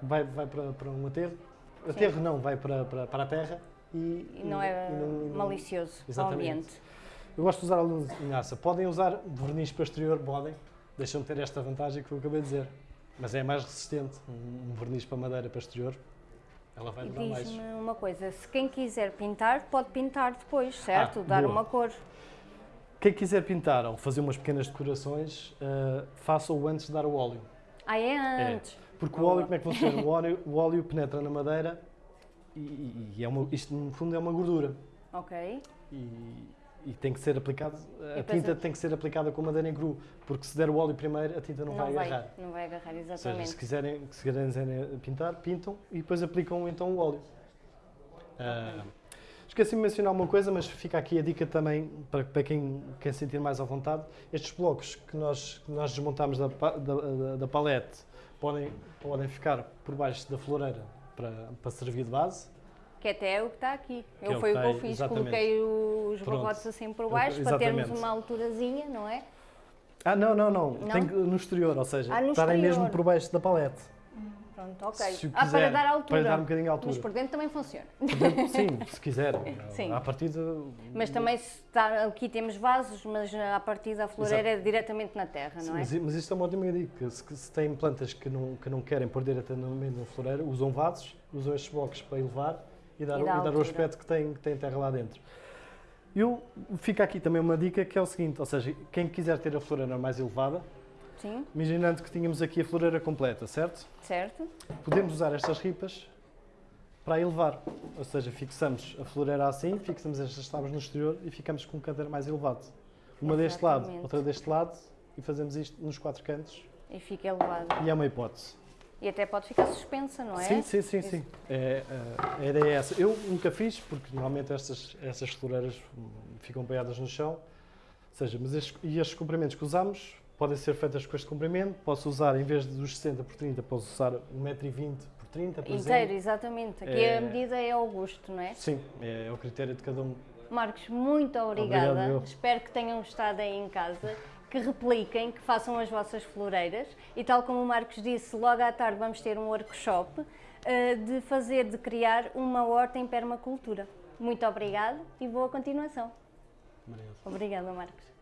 vai, vai para, para um aterro. Aterro não, vai para, para, para a terra e, E não é e não- e não- malicioso para o Exatamente. ambiente. Eu gosto de usar a linhaça. Podem usar verniz posterior, podem. Deixam de ter esta vantagem que eu acabei de dizer. Mas é mais resistente. Um verniz para madeira posterior, ela vai durar mais. diz-me uma coisa, se quem quiser pintar, pode pintar depois, certo? Ah, Dar boa. uma cor. Quem quiser pintar ou fazer umas pequenas decorações, uh, faça-o antes de dar o óleo. Ah, é antes. Porque Boa. o óleo, como é que funciona? O óleo, o óleo penetra na madeira e, e- e é uma, isto no fundo é uma gordura. Ok. E, e tem que ser aplicado, a tinta tem que ser aplicada com madeira em cru, porque se der o óleo primeiro, a tinta não, vai agarrar. Não vai agarrar, Ou seja, exatamente. se quiserem, se quiserem pintar, pintam e depois aplicam então o óleo. Ah, Esqueci-me de mencionar uma coisa, mas fica aqui a dica também para, para quem quer sentir mais à vontade. Estes blocos que nós, que nós desmontamos da, da- da palete podem, podem ficar por baixo da floreira para, para servir de base. Que até é o que está aqui. Que Eu é o foi que o que eu fiz, exatamente. coloquei os Pronto. barrotes assim por baixo para Exatamente. termos uma alturazinha, não é? Ah, não, não, não. Não? Tem que, no exterior, ou seja, Ah, estarem exterior. mesmo por baixo da palete. Pronto, ok. Se o ah, para quiser, dar altura. Para dar um bocadinho de altura. Mas por dentro também funciona. Portanto, Sim, se quiserem. Sim. À partida. Mas também se está, aqui temos vasos, mas a partir da floreira é diretamente na terra, não é? Mas, mas isto é uma ótima dica. Se, se têm plantas que não, que não querem pôr diretamente na floreira, usam vasos, usam estes blocos para elevar e dar, E o- dá e dar o aspecto que tem, que tem terra lá dentro. Eu, fica aqui também uma dica que é o seguinte, ou seja, quem quiser ter a floreira mais elevada, Sim, imaginando que tínhamos aqui a floreira completa, certo? certo? Podemos usar estas ripas para elevar, ou seja, fixamos a floreira assim, fixamos estas tábuas no exterior e ficamos com um canteiro mais elevado. Uma deste lado, Exatamente. outra deste lado e fazemos isto nos quatro cantos E fica elevado. e é uma hipótese. E até pode ficar suspensa, não é? Sim, sim, sim, sim. É, a ideia é essa. Eu nunca fiz, porque normalmente estas, estas floreiras ficam apoiadas no chão. Ou seja, mas estes, e estes comprimentos que usamos podem ser feitas com este comprimento. Posso usar, em vez dos 60 por 30, posso usar 1,20m por 30, por Inteiro, exatamente. Aqui É- a medida é ao gosto, não é? Sim, é, é o critério de cada um. Marcos, muito obrigada. Obrigado. Espero que tenham gostado aí em casa, que repliquem, que façam as vossas floreiras e tal como o Marcos disse, logo à tarde vamos ter um workshop eh, de fazer, de criar uma horta em permacultura. Muito obrigada e boa continuação. Obrigado. Obrigada, Marcos.